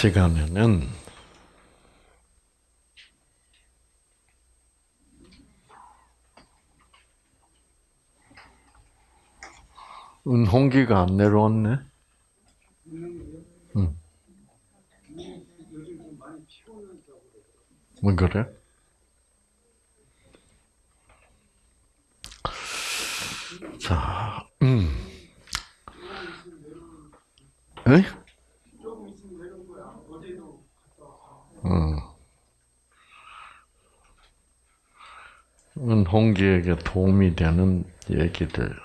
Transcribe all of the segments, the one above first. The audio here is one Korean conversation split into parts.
시간에는 은홍기가 안 내려왔네. 응. 뭐 그래? 자, 음. 에? 어. 은홍기에게 도움이 되는 얘기들,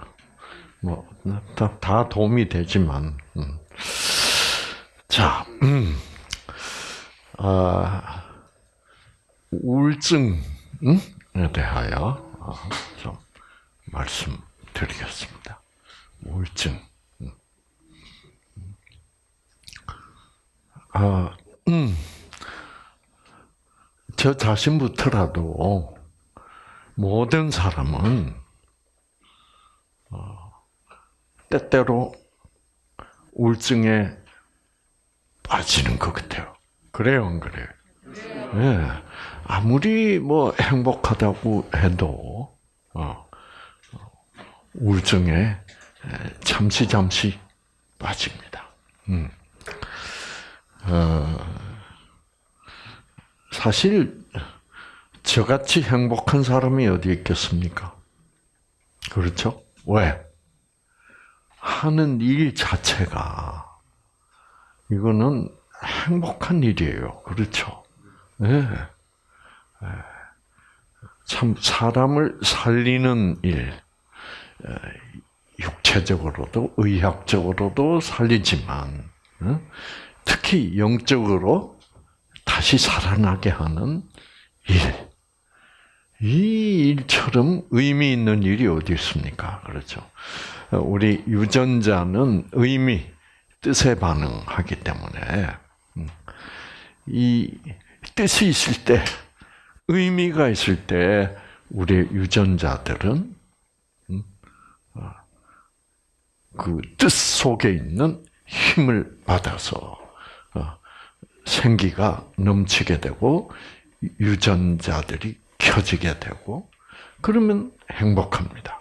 뭐, 다, 다 도움이 되지만, 음. 자, 음. 아, 우울증에 대하여 아, 좀 말씀드리겠습니다. 우울증. 음. 아, 음. 저 자신부터라도 모든 사람은 어, 때때로 우울증에 빠지는 것 같아요. 그래요, 안 그래요? 네. 아무리 뭐 행복하다고 해도 어, 우울증에 잠시 잠시 빠집니다. 음. 어, 사실 저같이 행복한 사람이 어디 있겠습니까? 그렇죠? 왜? 하는 일 자체가 이거는 행복한 일이에요. 그렇죠? 네. 참 사람을 살리는 일, 육체적으로도 의학적으로도 살리지만 특히 영적으로 다시 살아나게 하는 일. 이 일처럼 의미 있는 일이 어디 있습니까? 그렇죠. 우리 유전자는 의미, 뜻에 반응하기 때문에 음, 이 뜻이 있을 때, 의미가 있을 때 우리 유전자들은 음, 어, 그뜻 속에 있는 힘을 받아서 어, 생기가 넘치게 되고 유전자들이 켜지게 되고 그러면 행복합니다.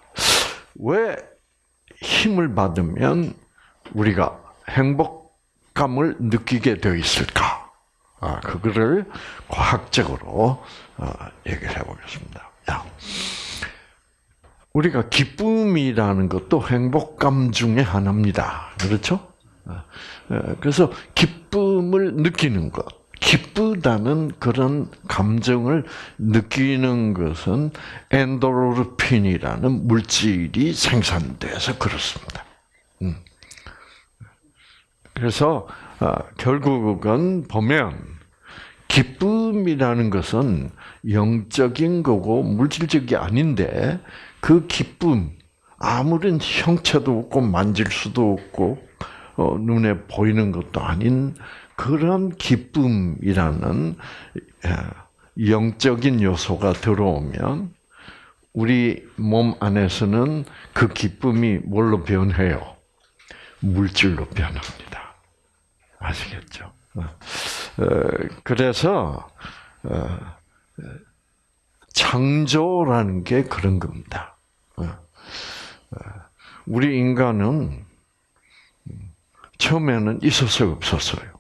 왜 힘을 받으면 우리가 행복감을 느끼게 되어 있을까? 아, 그거를 과학적으로 어, 얘기를 해보겠습니다. 야, 우리가 기쁨이라는 것도 행복감 중에 하나입니다. 그렇죠? 어, 어, 그래서 기쁨을 느끼는 것, 기쁘다는 그런 감정을 느끼는 것은 엔도르핀이라는 물질이 생산돼서 그렇습니다. 음. 그래서 결국은 보면 기쁨이라는 것은 영적인 거고 물질적이 아닌데 그 기쁨 아무런 형체도 없고 만질 수도 없고 어, 눈에 보이는 것도 아닌 그런 기쁨이라는 영적인 요소가 들어오면 우리 몸 안에서는 그 기쁨이 뭘로 변해요? 물질로 변합니다. 아시겠죠? 어, 그래서 어, 창조라는 게 그런 겁니다. 어, 우리 인간은 처음에는 있었어요, 없었어요?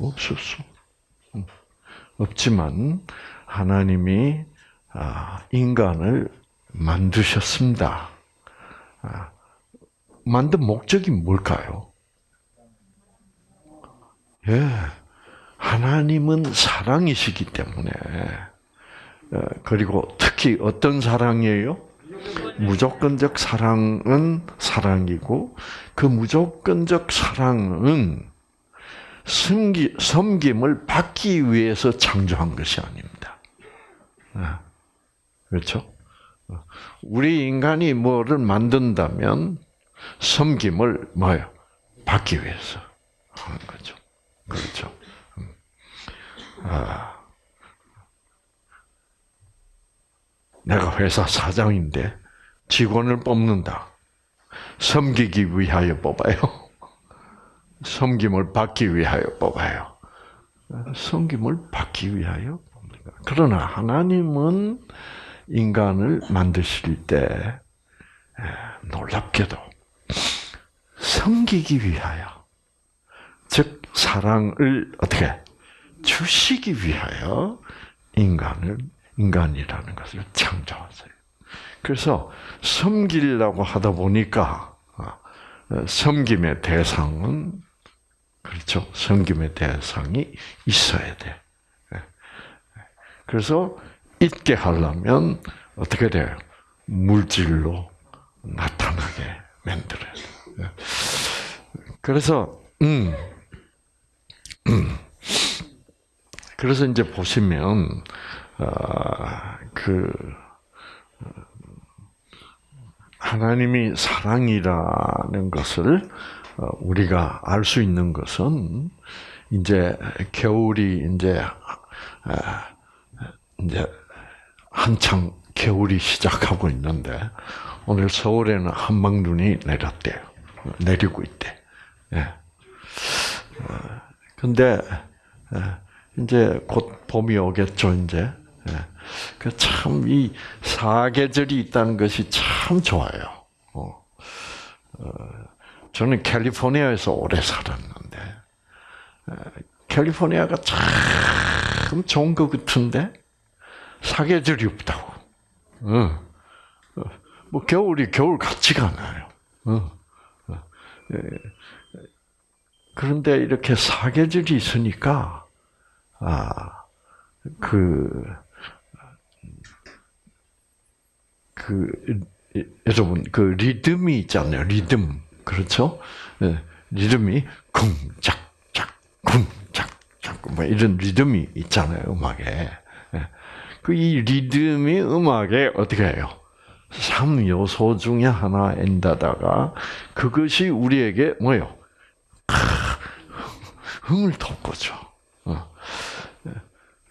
없었어. 없지만 하나님이 아, 인간을 만드셨습니다. 아, 만든 목적이 뭘까요? 예. 하나님은 사랑이시기 때문에 어, 그리고 특히 어떤 사랑이에요? 무조건적 사랑은 사랑이고 그 무조건적 사랑은 섬기, 섬김을 받기 위해서 창조한 것이 아닙니다. 아, 그렇죠? 우리 인간이 뭐를 만든다면 섬김을 뭐요? 받기 위해서 하는 거죠. 그렇죠. 아, 내가 회사 사장인데 직원을 뽑는다. 섬기기 위하여 뽑아요. 섬김을 받기 위하여 뽑아요. 섬김을 받기 위하여 그러나 하나님은 인간을 만드실 때 놀랍게도 섬기기 위하여 즉 사랑을 어떻게 주시기 위하여 인간을 인간이라는 것을 창조하세요. 그래서 섬기려고 하다 보니까 어, 섬김의 대상은 그렇죠. 섬김의 대상이 있어야 돼. 예. 그래서 있게 하려면 어떻게 돼요? 물질로 나타나게 만들어야 돼. 예. 그래서 음, 음. 그래서 이제 보시면 어, 그 하나님이 사랑이라는 것을 어, 우리가 알 수 있는 것은 이제 겨울이 이제 아, 이제 한창 겨울이 시작하고 있는데 오늘 서울에는 한방눈이 내렸대요. 내리고 있대. 예. 어, 근데 예, 이제 곧 봄이 오겠죠, 이제. 예. 그참 이 사계절이 있다는 것이 참 좋아요. 어. 저는 캘리포니아에서 오래 살았는데 캘리포니아가 참 좋은 것 같은데 사계절이 없다고. 어. 뭐 겨울이 겨울 같지가 않아요. 어. 예. 그런데 이렇게 사계절이 있으니까 아 그 그 여러분 그 리듬이 있잖아요. 리듬 그렇죠? 네. 리듬이 쿵짝짝 쿵짝짝 뭐 이런 리듬이 있잖아요. 음악에 네. 그이 리듬이 음악에 어떻게 해요? 3 요소 중에 하나인데다가 그것이 우리에게 뭐요? 흥을 돋구죠. 어.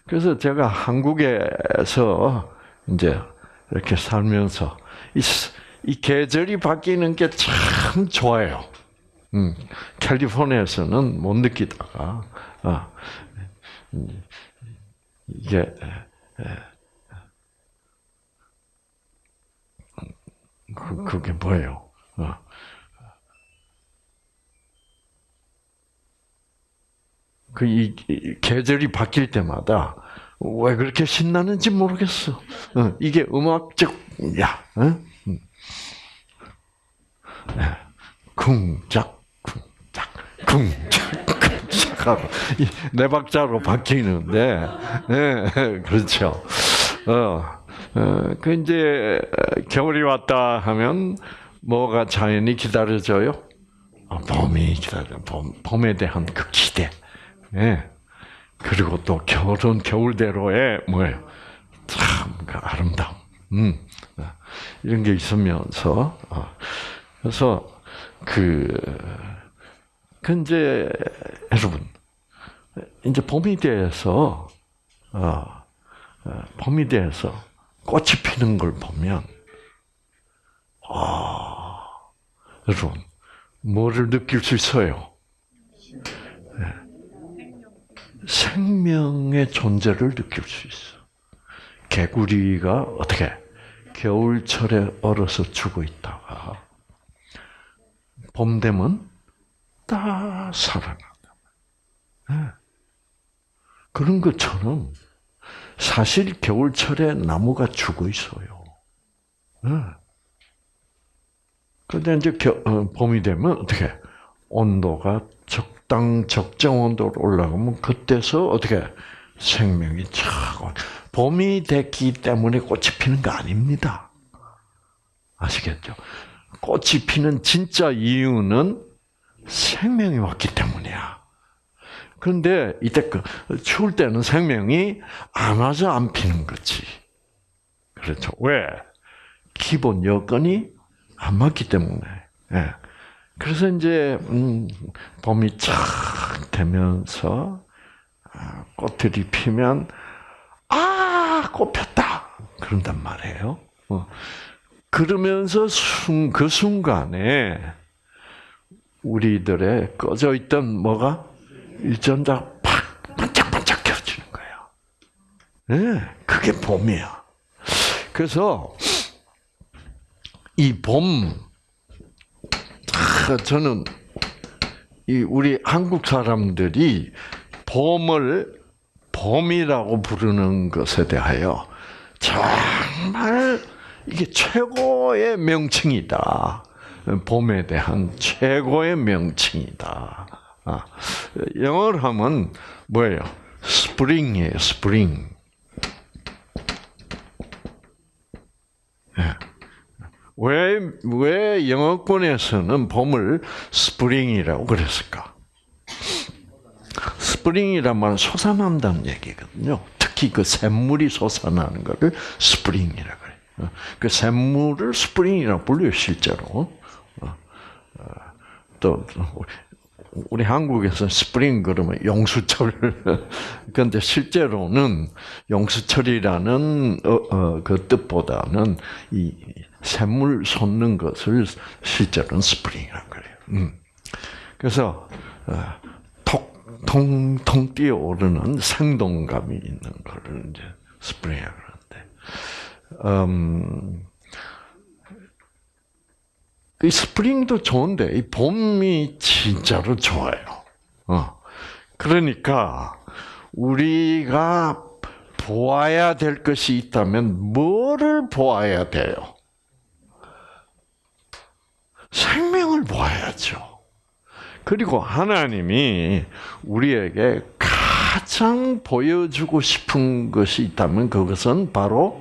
그래서 제가 한국에서 이제 이렇게 살면서 이, 이 계절이 바뀌는 게 참 좋아요. 음, 캘리포니아에서는 못 느끼다가 아, 이게 그, 그게 뭐예요? 어. 그이 계절이 바뀔 때마다 왜 그렇게 신나는지 모르겠어. 어, 이게 음악적, 야, 어? 쿵짝, 쿵짝, 쿵짝, 쿵짝 하고, 네 박자로 바뀌는데, 네, 그렇죠. 어, 어, 그 이제, 겨울이 왔다 하면, 뭐가 자연히 기다려져요? 어, 봄이 기다려, 봄, 봄에 대한 그 기대. 네. 그리고 또 겨울은 겨울대로의 뭐예요? 참그 아름다움. 음. 이런 게 있으면서 어. 그래서 그 근데 여러분 이제 봄이 돼서 어, 어, 봄이 돼서 꽃이 피는 걸 보면 아 여러분 뭐를 느낄 수 있어요? 생명의 존재를 느낄 수 있어. 개구리가 어떻게 겨울철에 얼어서 죽어 있다가 봄 되면 다 살아난다. 네. 그런 것처럼 사실 겨울철에 나무가 죽어 있어요. 네. 근데 이제 겨, 어, 봄이 되면 어떻게 온도가 적 적당 적정 온도로 올라가면 그때서 어떻게 생명이 차고 봄이 됐기 때문에 꽃이 피는 거 아닙니다. 아시겠죠? 꽃이 피는 진짜 이유는 생명이 왔기 때문이야. 그런데 이때 그 추울 때는 생명이 안 와서 안 피는 거지. 그렇죠. 왜? 기본 여건이 안 맞기 때문에. 예. 그래서 이제 음, 봄이 착 되면서 아, 꽃들이 피면 아 꽃 폈다 그런단 말이에요. 어. 그러면서 순, 그 순간에 우리들의 꺼져 있던 뭐가 일전자 팍 반짝반짝 예, 그게 봄이야. 그래서 이 봄, 아, 저는 이 우리 한국 사람들이 봄을 봄이라고 부르는 것에 대하여 정말 이게 최고의 명칭이다. 봄에 대한 최고의 명칭이다. 아, 영어로 하면 뭐예요? spring이에요, spring. 예. 왜, 왜 영어권에서는 봄을 spring이라고 그랬을까? spring이란 말은 솟아난다는 얘기거든요. 특히 그 샘물이 솟아나는 것을 spring이라고 그래요. 그 샘물을 spring이라고 불려요, 실제로. 또, 우리 한국에서 스프링 그러면 용수철. 그런데 실제로는 용수철이라는 어, 어, 그 뜻보다는 이 샘물 솟는 것을 실제로는 spring이라고 그래요. 음. 그래서 어, 톡, 통통 뛰어오르는 생동감이 있는 거를 이제 spring이라고 그러는데, 음, 이 spring도 좋은데 이 봄이 진짜로 좋아요. 어. 그러니까 우리가 보아야 될 것이 있다면 뭐를 보아야 돼요? 생명을 보아야죠. 그리고 하나님이 우리에게 가장 보여주고 싶은 것이 있다면 그것은 바로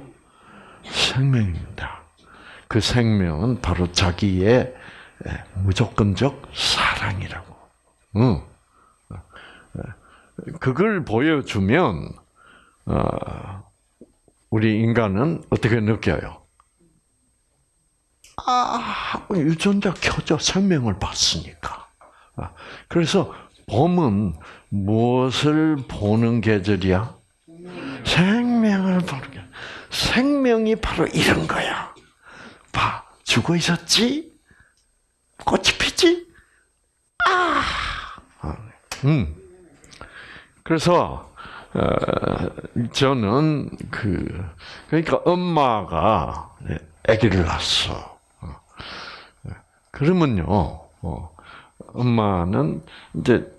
생명입니다. 그 생명은 바로 자기의 무조건적 사랑이라고. 응. 그걸 보여주면 어, 우리 인간은 어떻게 느껴요? 아, 유전자 켜져 생명을 봤으니까. 아, 그래서 봄은 무엇을 보는 계절이야? 생명을 보는 계 생명이 바로 이런 거야. 봐, 죽어 있었지? 꽃이 피지? 아! 음. 그래서, 어, 저는 그, 그러니까 엄마가 아기를 낳았어. 그러면요, 어, 엄마는 이제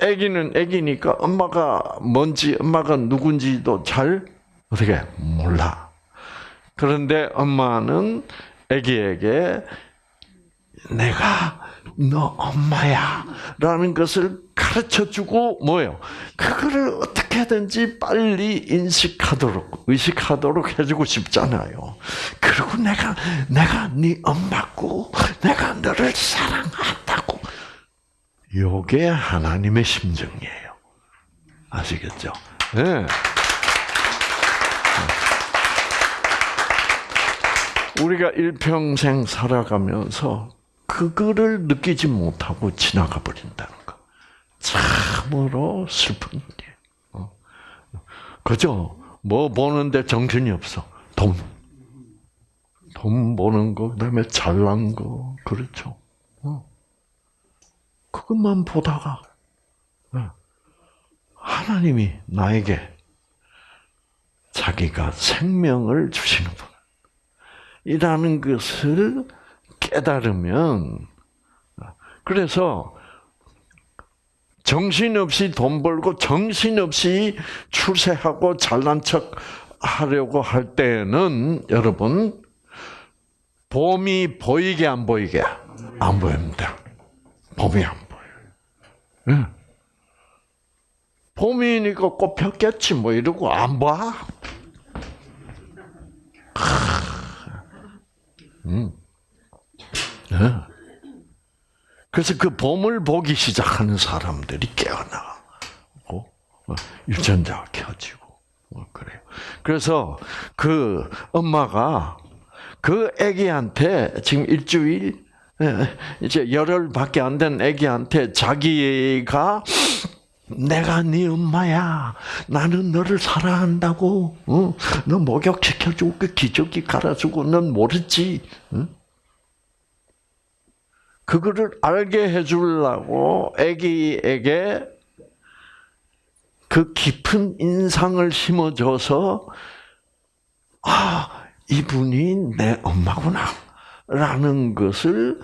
아기는 아기니까 엄마가 뭔지 엄마가 누군지도 잘 어떻게 몰라. 그런데 엄마는 아기에게 내가 너 엄마야 라는 것을 가르쳐 주고 뭐요? 그거를 어떻게든지 빨리 인식하도록 의식하도록 해주고 싶잖아요. 그리고 내가 내가 네 엄마고 내가 너를 사랑한다고. 요게 하나님의 심정이에요. 아시겠죠? 네. 우리가 일평생 살아가면서 그거를 느끼지 못하고 지나가 버린다는 거. 참으로 슬픈 일이에요. 어. 그죠? 뭐 보는데 정신이 없어. 돈. 돈 버는 거, 그 다음에 잘난 거, 그렇죠. 어. 그것만 보다가, 어. 하나님이 나에게 자기가 생명을 주시는 분. 이라는 것을 깨달으면 그래서 정신없이 돈 벌고 정신없이 출세하고 잘난 척 하려고 할 때는 여러분 봄이 보이게 안 보이게 안 보입니다. 봄이 안 보여요. 네. 봄이니까 꽃 폈겠지 뭐 이러고 안 봐. 음. 네. 그래서 그 봄을 보기 시작하는 사람들이 깨어나고 어, 유전자가 켜지고 어, 그래요. 그래서 그 엄마가 그 아기한테 지금 일주일 예, 이제 열흘밖에 안 된 아기한테 자기가 내가 네 엄마야. 나는 너를 사랑한다고. 어? 너 목욕 시켜주고 그 기저귀 갈아주고 넌 모르지. 응? 그거를 알게 해주려고 아기에게 그 깊은 인상을 심어줘서 아 이분이 내 엄마구나 라는 것을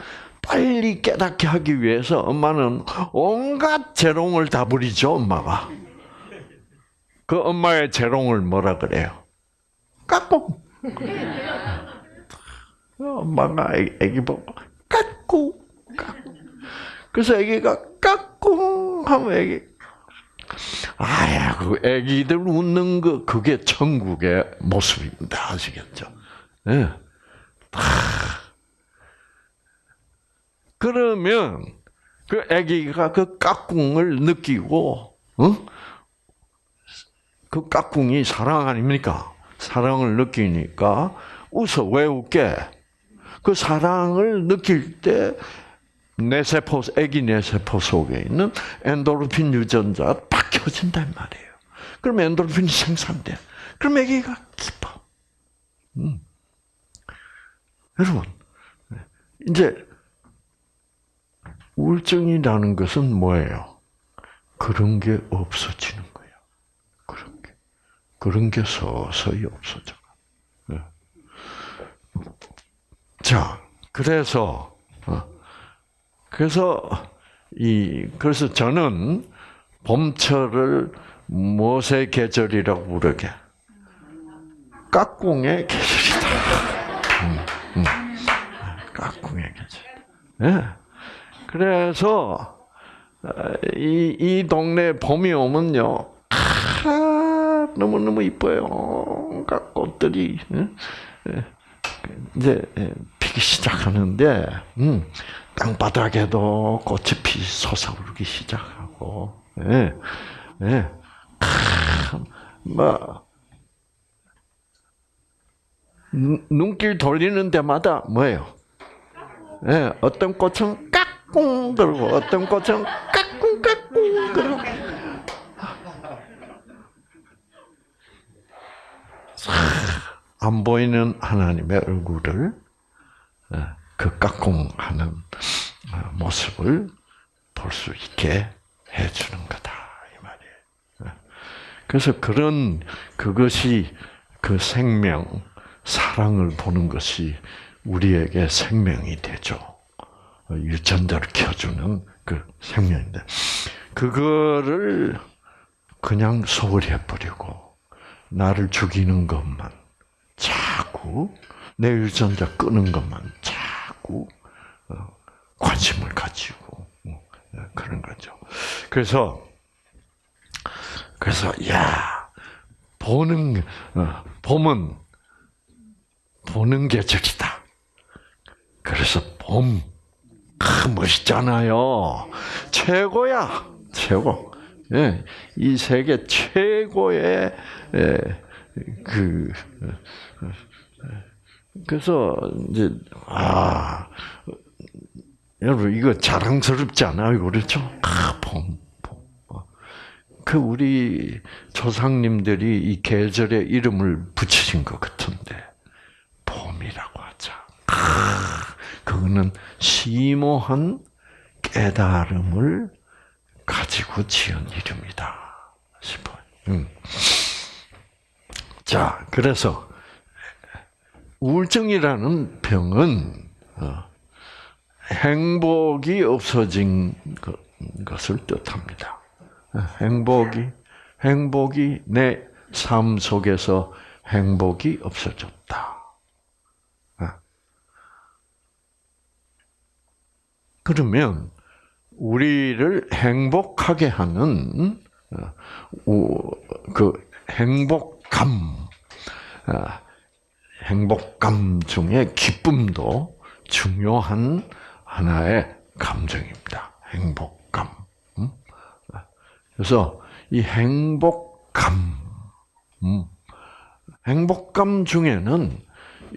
빨리 깨닫게 하기 위해서 엄마는 온갖 재롱을 다 부리죠 엄마가 그 엄마의 재롱을 뭐라 그래요? 까꿍 엄마가 애기 보고 까꿍 까꿍 그래서 애기가 까꿍 하면 애기 아야, 그 애기들 웃는 거 그게 천국의 모습입니다. 아시겠죠? 예. 네. 그러면 그 아기가 그 까꿍을 느끼고, 어? 그 까꿍이 사랑 아닙니까? 사랑을 느끼니까 웃어 왜 웃게? 그 사랑을 느낄 때 뇌세포, 아기 뇌세포 속에 있는 엔도르핀 유전자가 팍 켜진단 말이에요. 그럼 엔도르핀이 생산돼. 그럼 아기가 기뻐. 음. 여러분, 이제 우울증이라는 것은 뭐예요? 그런 게 없어지는 거예요. 그런 게. 그런 게 서서히 없어져. 네. 자, 그래서, 어, 그래서, 이, 그래서 저는 봄철을 무엇의 계절이라고 부르게? 까꿍의 계절이다. 음, 음. 까꿍의 계절. 네. 그래서 어, 이, 이 동네 봄이 오면요, 아, 너무 너무 이뻐요. 각 꽃들이 이제 피기 시작하는데, 음, 땅바닥에도 꽃이 피 솟아오르기 시작하고, 예, 예, 뭐 눈길 돌리는 데마다 뭐예요? 예, 어떤 꽃은 까 꿍 그러고 어떤 꽃은 까꿍 까꿍 그러고 안 보이는 하나님의 얼굴을 예, 그 까꿍하는 어, 모습을 볼 수 있게 해주는 거다 이 말이에요. 예. 그래서 그런 그것이 그 생명 사랑을 보는 것이 우리에게 생명이 되죠. 유전자를 켜주는 그 생명인데, 그거를 그냥 소홀히 해버리고, 나를 죽이는 것만 자꾸, 내 유전자 끄는 것만 자꾸 어, 관심을 가지고, 어, 그런 거죠. 그래서, 그래서, 야, 보는, 어, 봄은 보는 계절이다. 그래서 봄, 아, 멋있잖아요. 최고야, 최고. 예, 이 세계 최고의 예, 그 그래서 이제 아 여러분 이거 자랑스럽지 않아요, 그렇죠? 아, 봄, 봄. 그 우리 조상님들이 이 계절의 이름을 붙이신 것 같은데 봄이라고 하자. 그거는 심오한 깨달음을 가지고 지은 이름이다 싶어요. 음. 자, 그래서 우울증이라는 병은 어, 행복이 없어진 것을 뜻합니다. 행복이 행복이 내 삶 속에서 행복이 없어졌다. 그러면 우리를 행복하게 하는 어, 그 행복감, 어, 행복감 중에 기쁨도 중요한 하나의 감정입니다. 행복감. 음? 그래서 이 행복감, 음, 행복감 중에는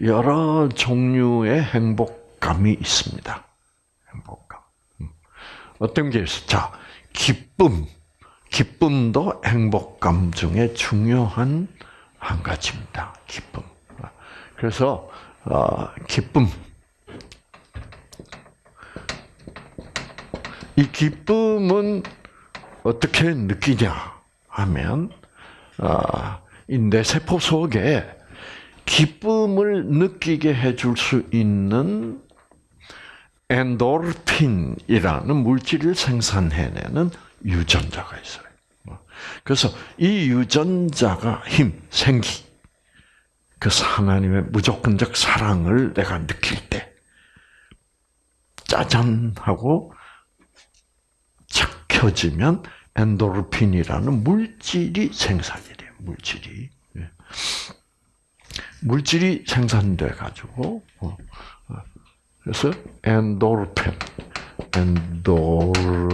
여러 종류의 행복감이 있습니다. 어떤 게 있어? 자, 기쁨. 기쁨도 행복감 중에 중요한 한 가지입니다. 기쁨. 그래서 어, 기쁨. 이 기쁨은 어떻게 느끼냐 하면 아, 내 세포 속에 기쁨을 느끼게 해줄 수 있는 엔도르핀이라는 물질을 생산해내는 유전자가 있어요. 그래서 이 유전자가 힘, 생기, 그 하나님의 무조건적 사랑을 내가 느낄 때, 짜잔 하고 착 켜지면 엔도르핀이라는 물질이 생산이 돼요. 물질이. 예. 물질이 생산돼 가지고 어, 어. 그래서 엔도르핀, 엔도르핀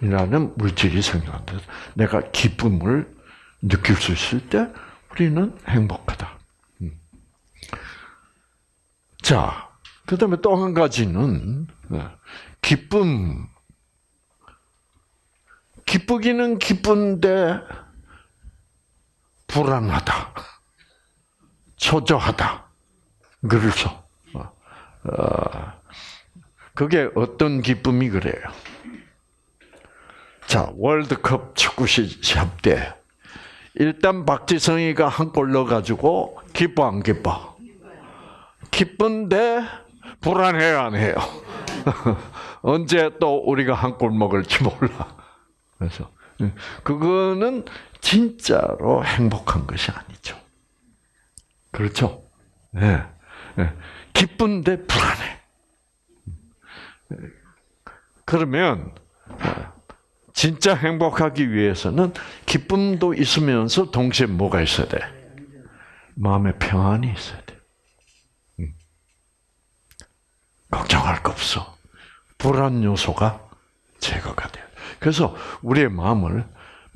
이라는 물질이 생산돼서 내가 기쁨을 느낄 수 있을 때 우리는 행복하다. 음. 자, 그 다음에 또 한 가지는 어, 기쁨. 기쁘기는 기쁜데 불안하다. 초조하다. 그래서 어, 어, 그게 어떤 기쁨이 그래요? 자, 월드컵 축구 시합 때 일단 박지성이가 한 골 넣어가지고 기뻐 안 기뻐? 기쁜데 불안해요 안 해요? 언제 또 우리가 한 골 먹을지 몰라. 그래서 그거는 진짜로 행복한 것이 아니죠. 그렇죠? 네. 네. 기쁜데 불안해. 그러면 진짜 행복하기 위해서는 기쁨도 있으면서 동시에 뭐가 있어야 돼? 마음의 평안이 있어야 돼. 음. 걱정할 거 없어. 불안 요소가 제거가 돼요. 그래서 우리의 마음을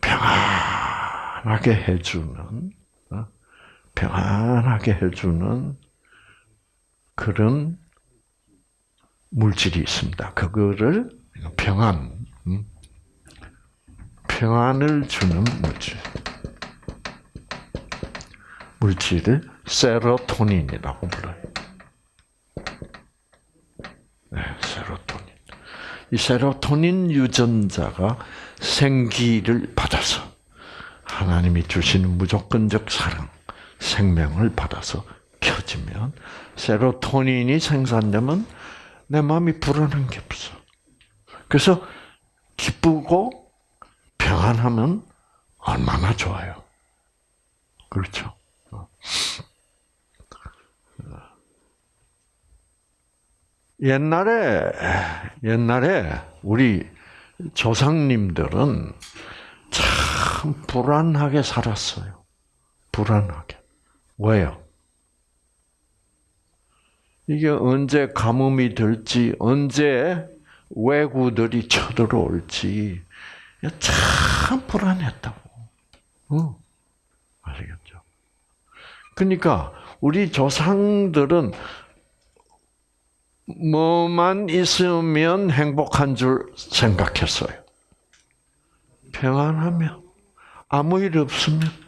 평안하게 해주는, 어? 평안하게 해주는 그런 물질이 있습니다. 그거를 평안, 음? 평안을 주는 물질. 물질을 세로토닌이라고 불러요. 네, 세로토닌. 이 세로토닌 유전자가 생기를 받아서 하나님이 주시는 무조건적 사랑, 생명을 받아서 켜지면 세로토닌이 생산되면 내 마음이 불안한 게 없어. 그래서 기쁘고 평안하면 얼마나 좋아요. 그렇죠. 옛날에 옛날에 우리 조상님들은 참 불안하게 살았어요. 불안하게. 왜요? 이게 언제 가뭄이 들지, 언제 외구들이 쳐들어올지, 참 불안했다고. 어. 아시겠죠? 그러니까 우리 조상들은 뭐만 있으면 행복한 줄 생각했어요. 평안하면 아무 일 없으면.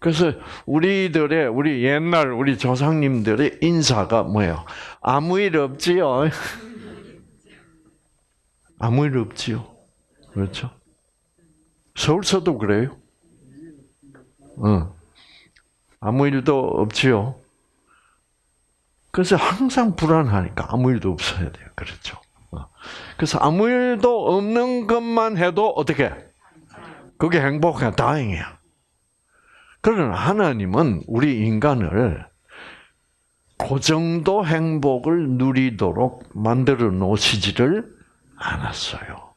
그래서 우리들의 우리 옛날 우리 조상님들의 인사가 뭐예요? 아무 일 없지요. 아무 일 없지요. 그렇죠? 서울서도 그래요. 어. 아무 일도 없지요. 그래서 항상 불안하니까 아무 일도 없어야 돼요. 그렇죠? 어. 그래서 아무 일도 없는 것만 해도 어떻게? 그게 행복해, 다행이야. 그러나 하나님은 우리 인간을 그 정도 행복을 누리도록 만들어 놓으시지를 않았어요.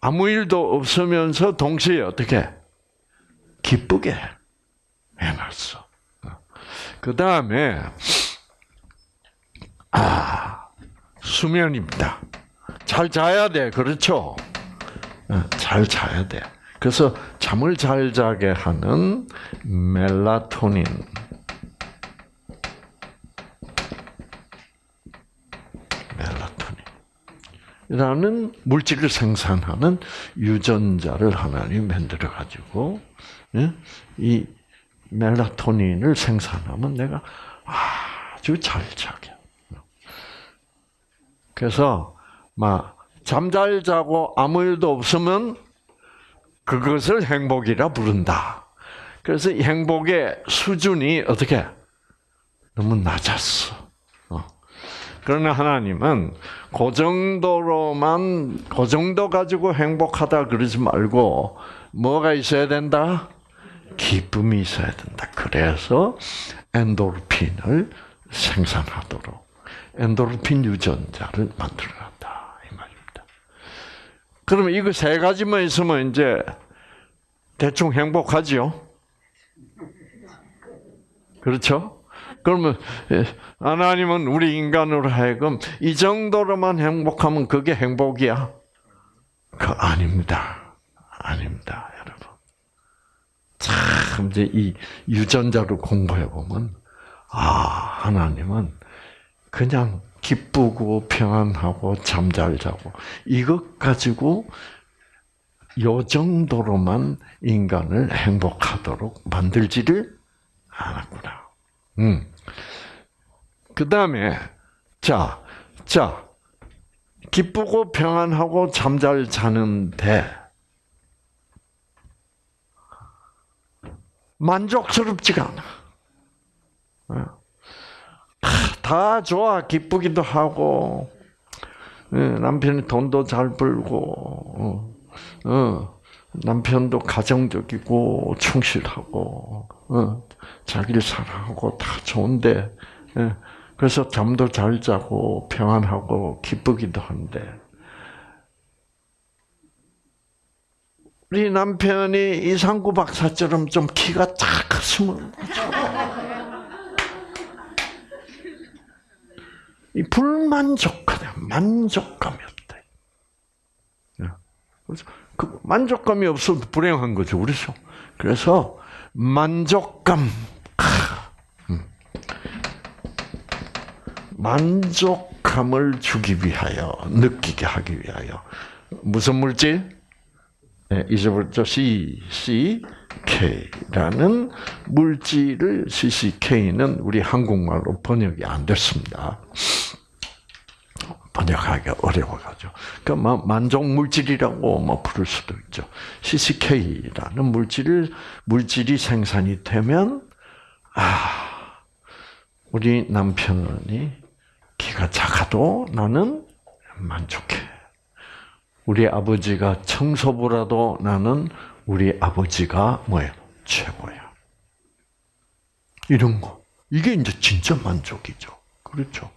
아무 일도 없으면서 동시에 어떻게 기쁘게 해놨어. 그 다음에 아 수면입니다. 잘 자야 돼, 그렇죠? 어, 잘 자야 돼. 그래서 잠을 잘 자게 하는 멜라토닌 라는 물질을 생산하는 유전자를 하나님 만들어 가지고 예? 이 멜라토닌을 생산하면 내가 아주 잘 자게. 그래서 막 잠 잘 자고 아무 일도 없으면 그것을 행복이라 부른다. 그래서 이 행복의 수준이 어떻게 너무 낮았어. 어. 그러나 하나님은 그 정도로만 그 정도 가지고 행복하다 그러지 말고 뭐가 있어야 된다? 기쁨이 있어야 된다. 그래서 엔도르핀을 생산하도록 엔도르핀 유전자를 말입니다. 그러면 이거 세 가지만 있으면 이제 대충 행복하지요. 그렇죠? 그러면 예, 하나님은 우리 인간으로 하여금 이 정도로만 행복하면 그게 행복이야? 그 아닙니다. 아닙니다, 여러분. 참 이제 이 유전자를 공부해 보면 아 하나님은 그냥 기쁘고 평안하고 잠잘 자고 이것 가지고 요 정도로만 인간을 행복하도록 만들지를 않았구나. 음. 그 다음에, 자, 자, 기쁘고 평안하고 잠잘 자는데, 만족스럽지가 않아. 어. 다 좋아, 기쁘기도 하고, 예, 남편이 돈도 잘 벌고, 어, 어. 남편도 가정적이고 충실하고 어, 자기를 사랑하고 다 좋은데 예, 그래서 잠도 잘 자고 평안하고 기쁘기도 한데 우리 남편이 이상구 박사처럼 좀 키가 딱 컸으면 이 불만족감, 만족감이 없다. 예. 그래서 그 만족감이 없어도 불행한 거죠, 그렇죠? 그래서 만족감, 음. 만족감을 주기 위하여 느끼게 하기 위하여 무슨 물질? 네, 잊어버렸죠. C, C, K라는 물질을 CCK는 우리 한국말로 번역이 안 됐습니다. 번역하기가 어려워가지고. 그러니까 만족 물질이라고 뭐 부를 수도 있죠. CCK라는 물질을, 물질이 생산이 되면, 아, 우리 남편이 키가 작아도 나는 만족해. 우리 아버지가 청소부라도 나는 우리 아버지가 뭐예요? 최고야. 이런 거. 이게 이제 진짜 만족이죠. 그렇죠.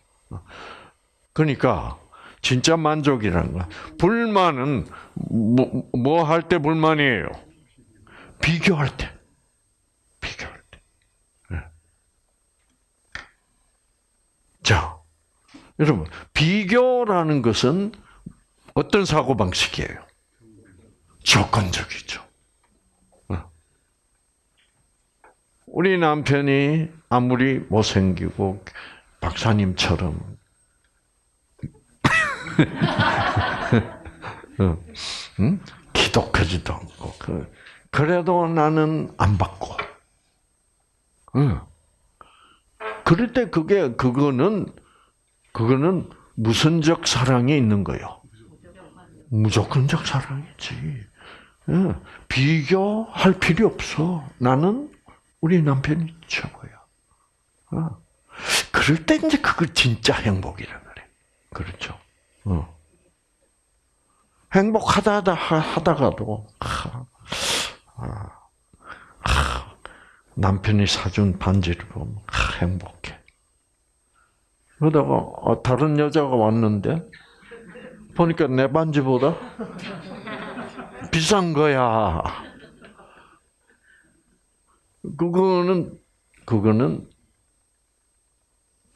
그러니까 진짜 만족이라는 거. 불만은 뭐 할때 불만이에요? 비교할 때. 비교할 때. 네. 자, 여러분 비교라는 것은 어떤 사고 방식이에요? 조건적이죠. 어. 우리 남편이 아무리 못생기고 박사님처럼 응? 기독하지도 않고 그, 그래도 나는 안 받고. 응. 그럴 때 그게 그거는 그거는 무선적 사랑이 있는 거요. 무조건적 사랑이지. 응. 비교할 필요 없어. 나는 우리 남편이 최고야. 어. 그럴 때 이제 그거 진짜 행복이라 그래. 그렇죠. 어. 행복하다 하다가도 아, 아, 남편이 사준 반지를 보면 아, 행복해. 그러다가 어, 다른 여자가 왔는데 보니까 내 반지보다 비싼 거야. 그거는 그거는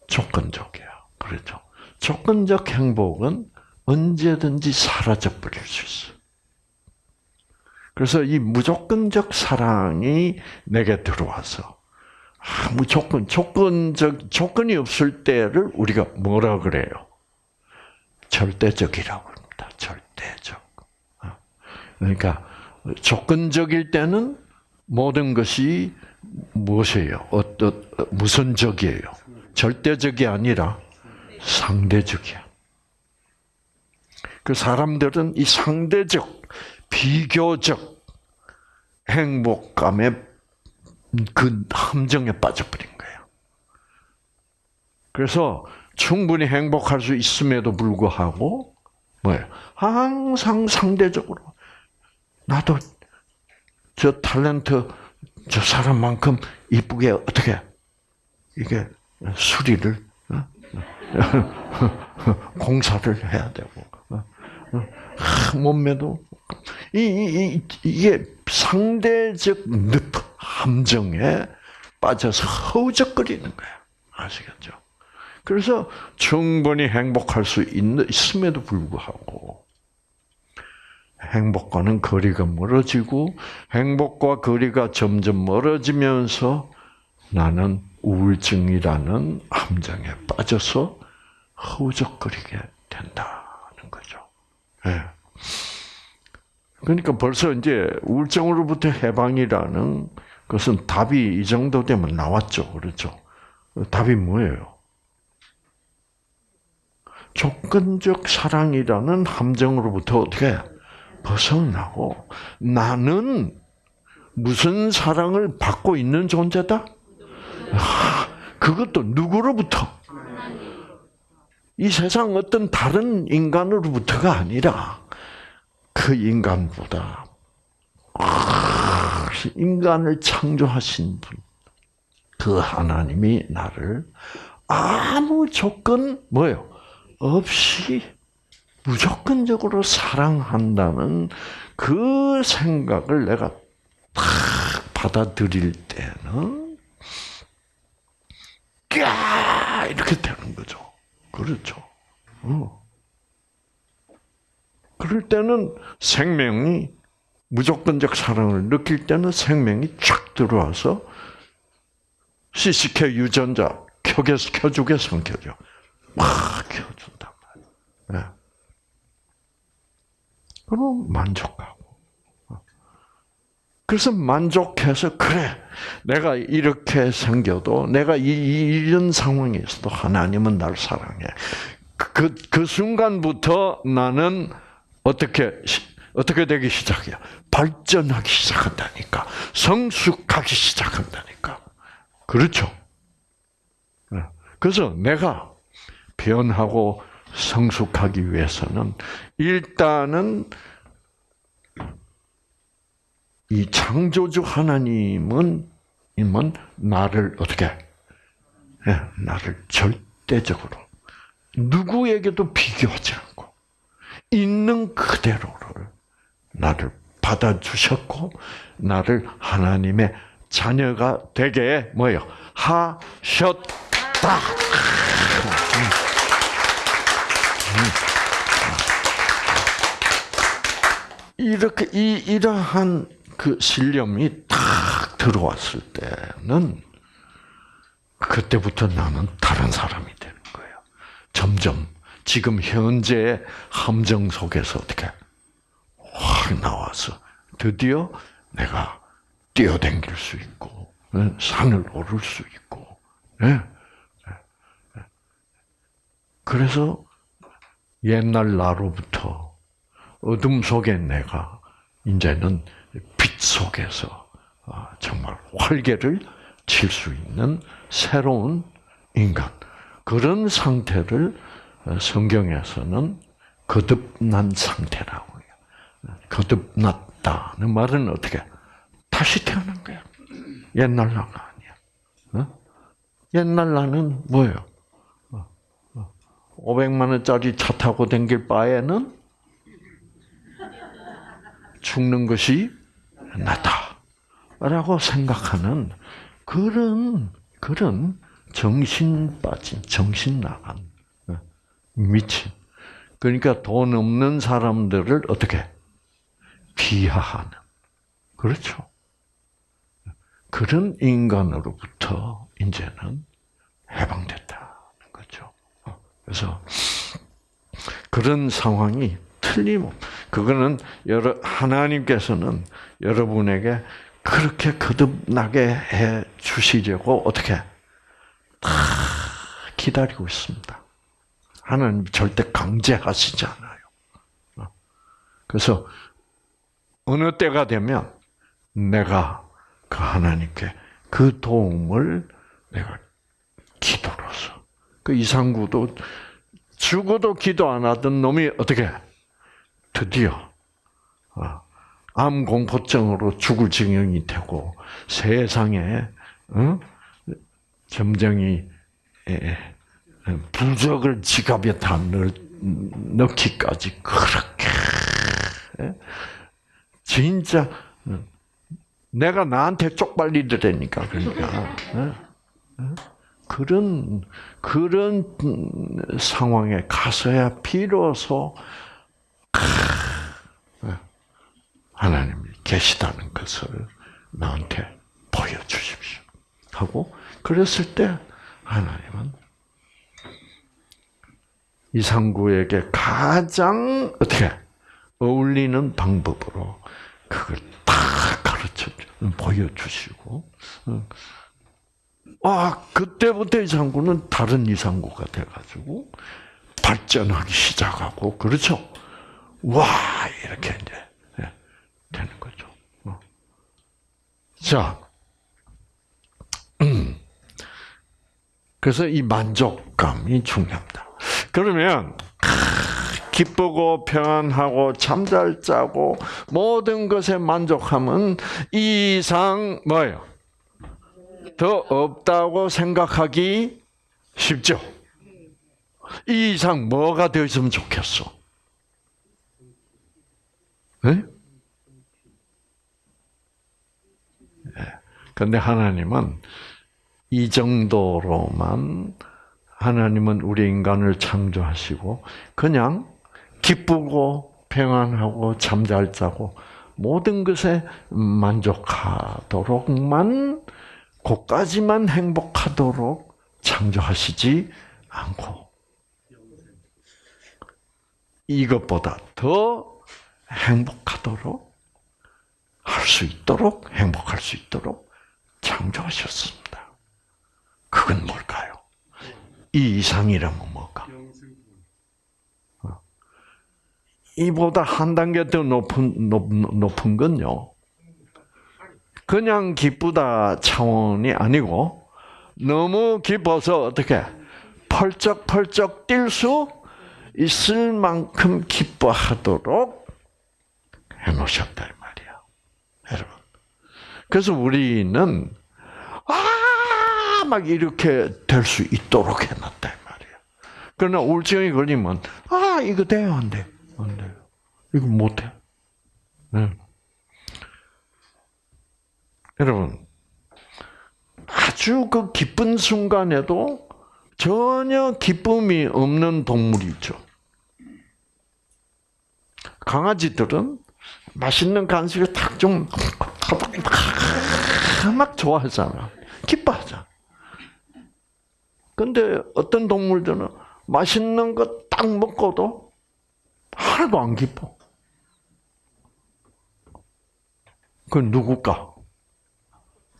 조건적이야. 그렇죠. 조건적 행복은 언제든지 사라져 버릴 수 있어. 그래서 이 무조건적 사랑이 내게 들어와서 아, 무 조건 조건적 조건이 없을 때를 우리가 뭐라 그래요? 절대적이라고 합니다. 절대적. 어. 그러니까 조건적일 때는 모든 것이 무엇이에요? 어떤 무슨 적이에요? 절대적이 아니라 상대적이야. 그 사람들은 이 상대적, 비교적 행복감에 그 함정에 빠져버린 거예요. 그래서 충분히 행복할 수 있음에도 불구하고 뭐예요? 항상 상대적으로 나도 저 탤런트 저 사람만큼 이쁘게 어떻게 이게 수리를 어? 공사를 해야 되고 어? 어? 몸매도 이, 이, 이게 상대적 늪 함정에 빠져서 허우적거리는 거야 아시겠죠? 그래서 충분히 행복할 수 있음에도 불구하고 행복과는 거리가 멀어지고 행복과 거리가 점점 멀어지면서 나는 우울증이라는 함정에 빠져서 허우적거리게 된다는 거죠. 네. 그러니까 벌써 이제 우울증으로부터 해방이라는 것은 답이 이 정도 되면 나왔죠. 그렇죠? 답이 뭐예요? 조건적 사랑이라는 함정으로부터 어떻게 벗어나고 나는 무슨 사랑을 받고 있는 존재다? 아, 그것도 누구로부터? 이 세상 어떤 다른 인간으로부터가 아니라 그 인간보다 인간을 창조하신 분, 그 하나님이 나를 아무 조건 뭐요 없이 무조건적으로 사랑한다는 그 생각을 내가 탁 받아들일 때는 까 이렇게 되는 거죠. 그렇죠. 어. 그럴 때는 생명이 무조건적 사랑을 느낄 때는 생명이 쫙 들어와서 시식해 유전자 켜게 켜주게 성켜져. 막 켜준단 말이에 그럼 만족하고. 그래서 만족해서 그래 내가 이렇게 생겨도 내가 이, 이런 상황에서도 하나님은 날 사랑해. 그, 그 순간부터 나는 어떻게 어떻게 되기 시작해요? 발전하기 시작한다니까. 성숙하기 시작한다니까. 그렇죠? 네. 그래서 내가 변하고 성숙하기 위해서는 일단은 이 창조주 하나님은 임은 나를 어떻게 네, 나를 절대적으로 누구에게도 비교하지 않고 있는 그대로를 나를 받아주셨고 나를 하나님의 자녀가 되게 뭐요 하셨다. 이렇게 이 이러한 그 신념이 탁 들어왔을 때는 그때부터 나는 다른 사람이 되는 거예요. 점점 지금 현재의 함정 속에서 어떻게 확 나와서 드디어 내가 뛰어댕길 수 있고 산을 오를 수 있고 예. 그래서 옛날 나로부터 어둠 속에 내가 이제는 빛 속에서 아, 정말 활개를 칠 수 있는 새로운 인간 그런 상태를 성경에서는 거듭난 상태라고 해요. 거듭났다는 말은 어떻게? 다시 태어난 거야. 옛날 나가 아니야. 어? 옛날 나는 뭐예요? 500만 원짜리 차 타고 댕길 바에는 죽는 것이 낫다. 라고 생각하는 그런, 그런 정신 빠진, 정신 나간, 어, 미친. 그러니까 돈 없는 사람들을 어떻게 비하하는. 그렇죠. 그런 인간으로부터 이제는 해방됐다는 거죠. 그래서 그런 상황이 틀림 그거는 여러 하나님께서는 여러분에게 그렇게 거듭나게 해 주시려고 어떻게 다 기다리고 있습니다. 하나님 절대 강제하시지 않아요. 그래서 어느 때가 되면 내가 그 하나님께 그 도움을 내가 기도로서 그 이상구도 죽어도 기도 안 하던 놈이 어떻게 드디어 어, 암 공포증으로 죽을 지경이 되고 세상에 어? 점쟁이 부적을 지갑에 다 넣기까지 그렇게 진짜 내가 나한테 쪽팔리더라니까 그러니까 그런 그런 상황에 가서야 비로소 하나님이 계시다는 것을 나한테 보여주십시오. 하고 그랬을 때 하나님은 이상구에게 가장 어떻게 어울리는 방법으로 그걸 다 가르쳐 보여주시고 아 그때부터 이상구는 다른 이상구가 돼가지고 발전하기 시작하고 그렇죠. 와 이렇게 이제 예, 되는 거죠. 어. 자, 음. 그래서 이 만족감이 중요합니다. 그러면 기쁘고 평안하고 잠잘 자고 모든 것에 이 이상 뭐예요? 더 없다고 생각하기 쉽죠. 이 이상 뭐가 되어 있으면 좋겠어? 네? 근데 하나님은 이 정도로만 하나님은 우리 인간을 창조하시고 그냥 기쁘고 평안하고 잠잘 자고 모든 것에 만족하도록만 그까지만 행복하도록 창조하시지 않고 이것보다 더 행복하도록 할 수 있도록 행복할 수 있도록 창조하셨습니다. 그건 뭘까요? 이 이상이라면 뭘까? 어. 이보다 한 단계 더 높은 높, 높은 건요. 그냥 기쁘다 차원이 아니고 너무 기뻐서 어떻게 펄쩍펄쩍 뛸 수 있을 만큼 기뻐하도록 해놓으셨다 이 말이야, 여러분. 그래서 우리는 아막 이렇게 될 수 있도록 해놨다 이 말이야. 그러나 우울증이 걸리면 아 이거 돼요 안 돼? 안 돼요. 이거 못 해. 네. 여러분 아주 그 기쁜 순간에도 전혀 기쁨이 없는 동물이 있죠. 강아지들은 맛있는 간식을 탁좀 막 좋아하잖아. 기뻐하잖아. 근데 어떤 동물들은 맛있는 거 딱 먹고도 하나도 안 기뻐. 그건 누굴까?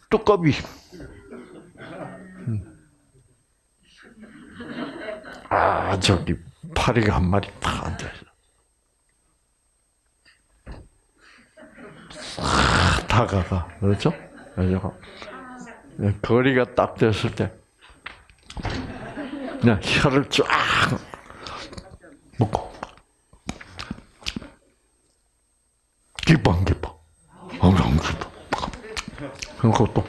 뚜꺼비. 아, 저기, 파리가 한 마리 딱 앉아있어. 싹 다가가. 그렇죠? 그렇죠? 거리가 딱 됐을 때, 그냥 혀를 쫙 먹고. 기뻐, 안 기뻐? 안 기뻐. 그리고 또.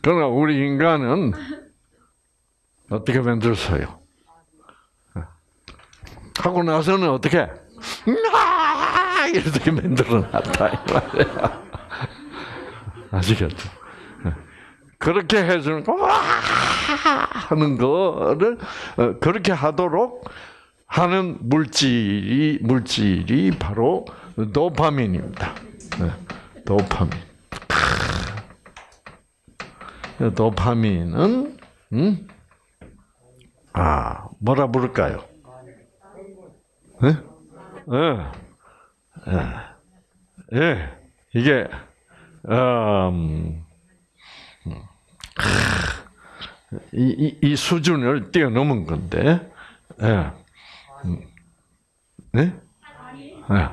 그러나 우리 인간은 어떻게 만들었어요? 하고 나서는 어떻게? 이렇게 만들어놨다. 아시겠죠? 그렇게 해주는 와 하는 거를 어, 그렇게 하도록 하는 물질이 물질이 바로 도파민입니다. 네, 도파민. 도파민은 음? 아 뭐라 부를까요? 네? 예, 예, 예. 이게 음, 이, 이, 이 수준을 뛰어넘은 건데, 예. 음. 네? 예.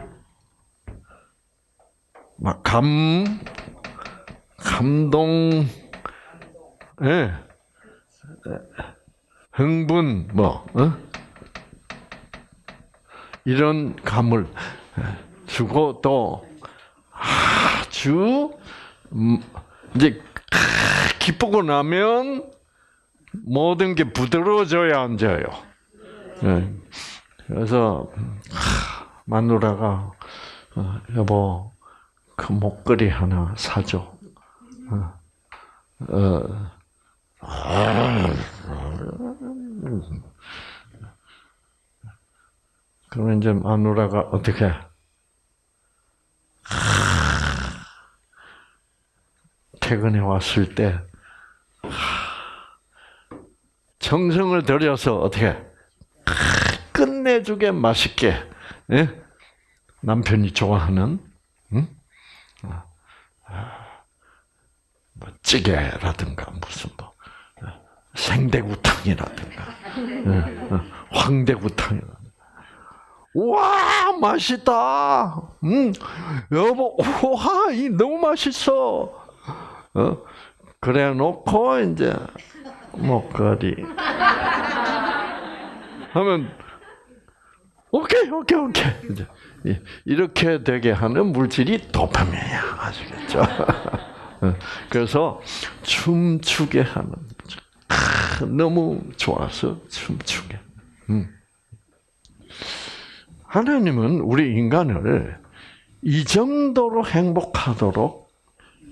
막 감, 감동, 예. 흥분, 뭐, 어? 이런 감을 주고 또 아주 음, 이제 기쁘고 나면 모든 게 부드러워져야 앉아요. 예. 그래서 마누라가 어, 여보 그 목걸이 하나 사줘. 어, 어, 그러면 이제 마누라가 어떻게 퇴근해 왔을 때 정성을 들여서 어떻게 끝내주게 맛있게 예? 남편이 좋아하는 응? 뭐 찌개라든가 무슨 뭐 생대구탕이라든가 황대구탕이라든가 와 맛있다. 음 여보 와 이 너무 맛있어. 어 그래 놓고 이제 목걸이 하면 오케이 오케이 오케이 이제 이렇게 되게 하는 물질이 도파민이야 아시겠죠? 그래서 춤추게 하는 너무 좋아서 춤추게. 음. 하나님은 우리 인간을 이 정도로 행복하도록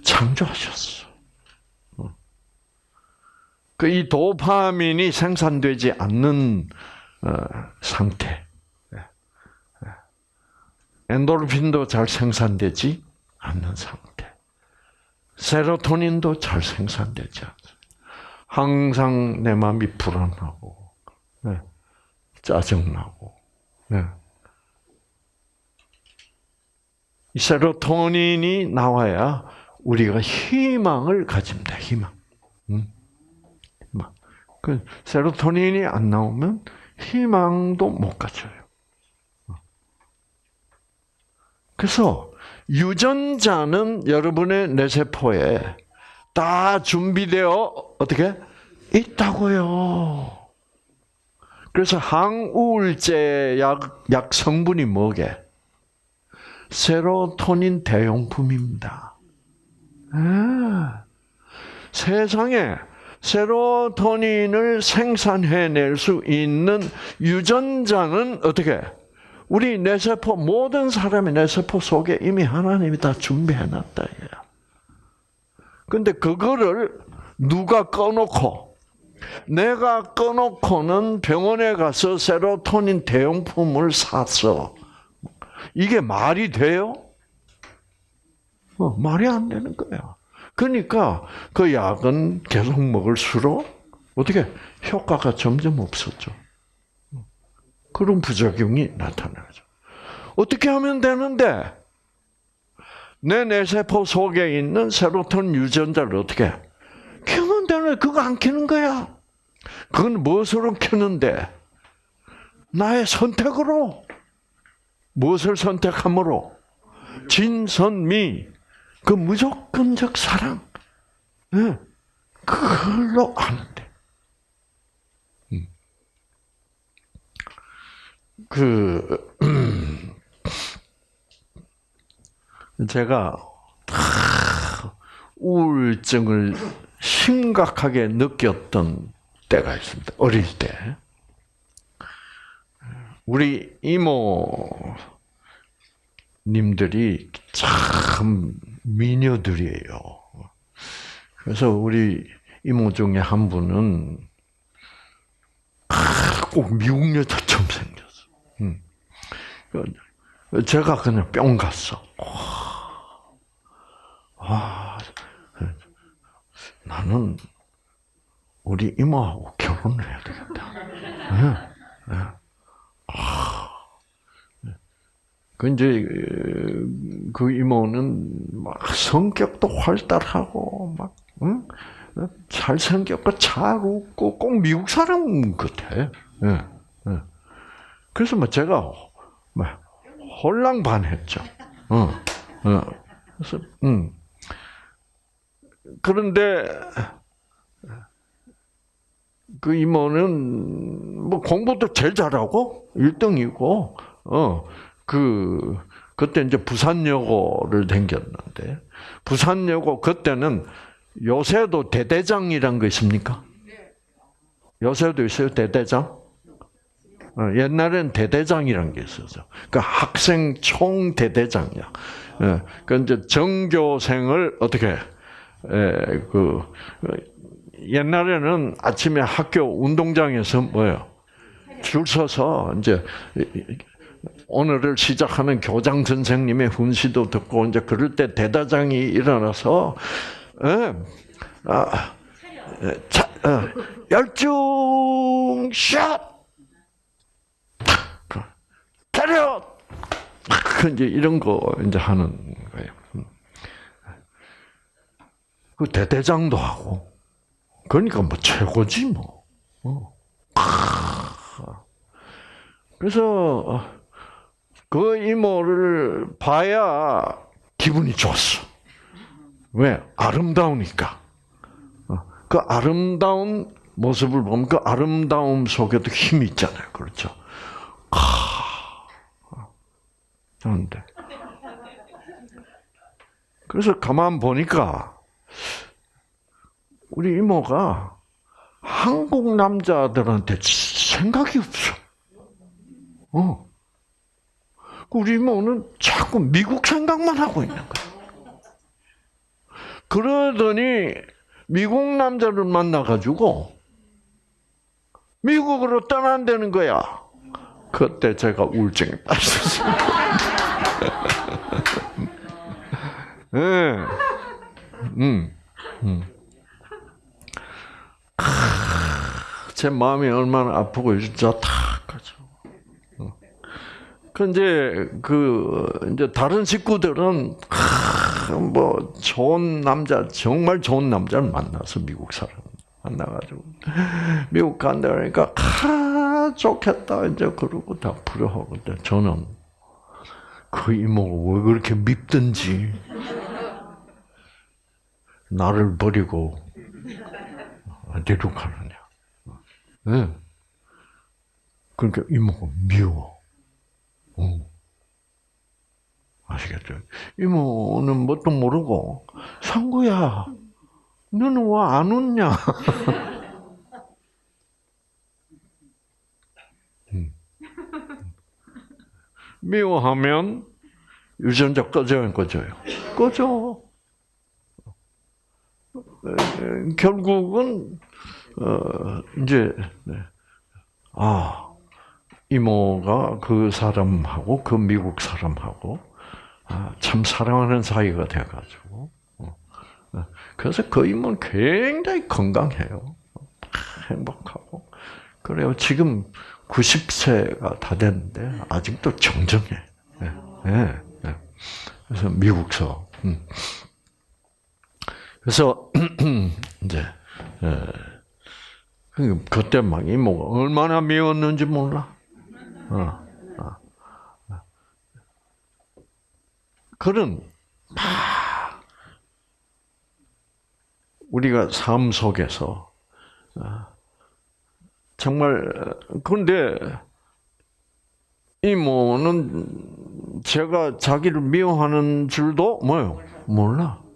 창조하셨어. 그 이 도파민이 생산되지 않는 어, 상태. 엔도르핀도 잘 생산되지 않는 상태. 세로토닌도 잘 생산되지 않습니다. 항상 내 마음이 불안하고, 네. 짜증나고, 네. 이 세로토닌이 나와야 우리가 희망을 가집니다. 희망. 음. 그 세로토닌이 안 나오면 희망도 못 가져요. 그래서 유전자는 여러분의 뇌세포에 다 준비되어 어떻게 있다고요. 그래서 항우울제 약, 약 성분이 뭐게? 세로토닌 대용품입니다. 아, 세상에 세로토닌을 생산해낼 수 있는 유전자는 어떻게? 우리 뇌세포 모든 사람의 뇌세포 속에 이미 하나님이 다 준비해놨다. 근데 그거를 누가 꺼놓고 내가 꺼놓고는 병원에 가서 세로토닌 대용품을 샀어. 이게 말이 돼요? 어, 말이 안 되는 거야. 그러니까 그 약은 계속 먹을수록 어떻게 효과가 점점 없었죠. 그런 부작용이 나타나죠. 어떻게 하면 되는데 내 뇌세포 속에 있는 세로토닌 유전자를 어떻게 켜면 되는 그거 안 켜는 거야. 그건 무엇으로 켜는데? 나의 선택으로. 무엇을 선택함으로? 진선미. 그 무조건적 사랑. 네. 그걸로 아는데. 그 제가 우울증을 심각하게 느꼈던 때가 있습니다. 어릴 때. 우리 이모 님들이 참 미녀들이에요. 그래서 우리 이모 중에 한 분은 꼭 미국 여자처럼 생겼어. 음. 제가 그냥 뿅 갔어. 와, 나는 우리 이모하고 결혼을 해야 되겠다. 네, 네. 그 이제 그 이모는 막 성격도 활달하고 막 응? 잘생겼고 잘 웃고 꼭 미국 사람 같아. 예, 예. 그래서 뭐 제가 뭐 홀랑 반했죠. 어, 어. 그래서 음. 그런데 그 이모는 뭐 공부도 제일 잘하고 1등이고 어그 그때 이제 부산여고를 다녔는데 부산여고 그때는 요새도 대대장이란 거 있습니까? 요새도 있어요 대대장? 어, 옛날엔 대대장이란 게 있었죠. 그 학생 총 대대장이야. 예, 그 이제 전교생을 어떻게 에, 그 옛날에는 아침에 학교 운동장에서 뭐요? 줄 서서 이제 오늘을 시작하는 교장 선생님의 훈시도 듣고 이제 그럴 때 대다장이 일어나서 예, 아, 자, 어, 열중 샷! 차렷 그 이제 이런 거 이제 하는 거예요. 그 대대장도 하고 그러니까 뭐 최고지 뭐. 어. 그래서 그 이모를 봐야 기분이 좋았어. 왜? 아름다우니까. 어. 그 아름다운 모습을 보면 그 아름다움 속에도 힘이 있잖아요. 그렇죠? 그런데 그래서 가만 보니까 우리 이모가 한국 남자들한테 생각이 없어. 어. 우리 이모는 자꾸 미국 생각만 하고 있는 거야. 그러더니 미국 남자를 만나가지고 미국으로 떠난다는 거야. 그때 제가 우울증에 빠졌어요. 네. 음, 음. 제 마음이 얼마나 아프고 진짜 탁하죠. 그 이제 그 이제 다른 식구들은 뭐 좋은 남자 정말 좋은 남자를 만나서 미국 사람 만나가지고 미국 간다 그러니까 아 좋겠다 이제 그러고 다 부러워하거든. 저는 그 이모가 왜 그렇게 밉든지 나를 버리고 어디로 가느냐. 네. 그러니까 이모가 미워. 어. 아시겠죠? 이모는 뭣도 모르고 상구야, 너는 왜 안 웃냐? 음. 미워하면 유전자 꺼져요, 꺼져요? 꺼져. 결국은 어, 이제 네. 아 이모가 그 사람하고 그 미국 사람하고 아, 참 사랑하는 사이가 돼가지고 어, 어. 그래서 그 이모는 굉장히 건강해요, 행복하고 그래요. 지금 90세가 다 됐는데 아직도 정정해. 네, 네, 네. 그래서 미국서. 음. 그래서 이제 예. 그때 막 이모가 얼마나 미웠는지 몰라. 어, 어. 그런 막 우리가 삶 속에서 어, 정말 그런데 이모는 제가 자기를 미워하는 줄도 뭐요 몰라.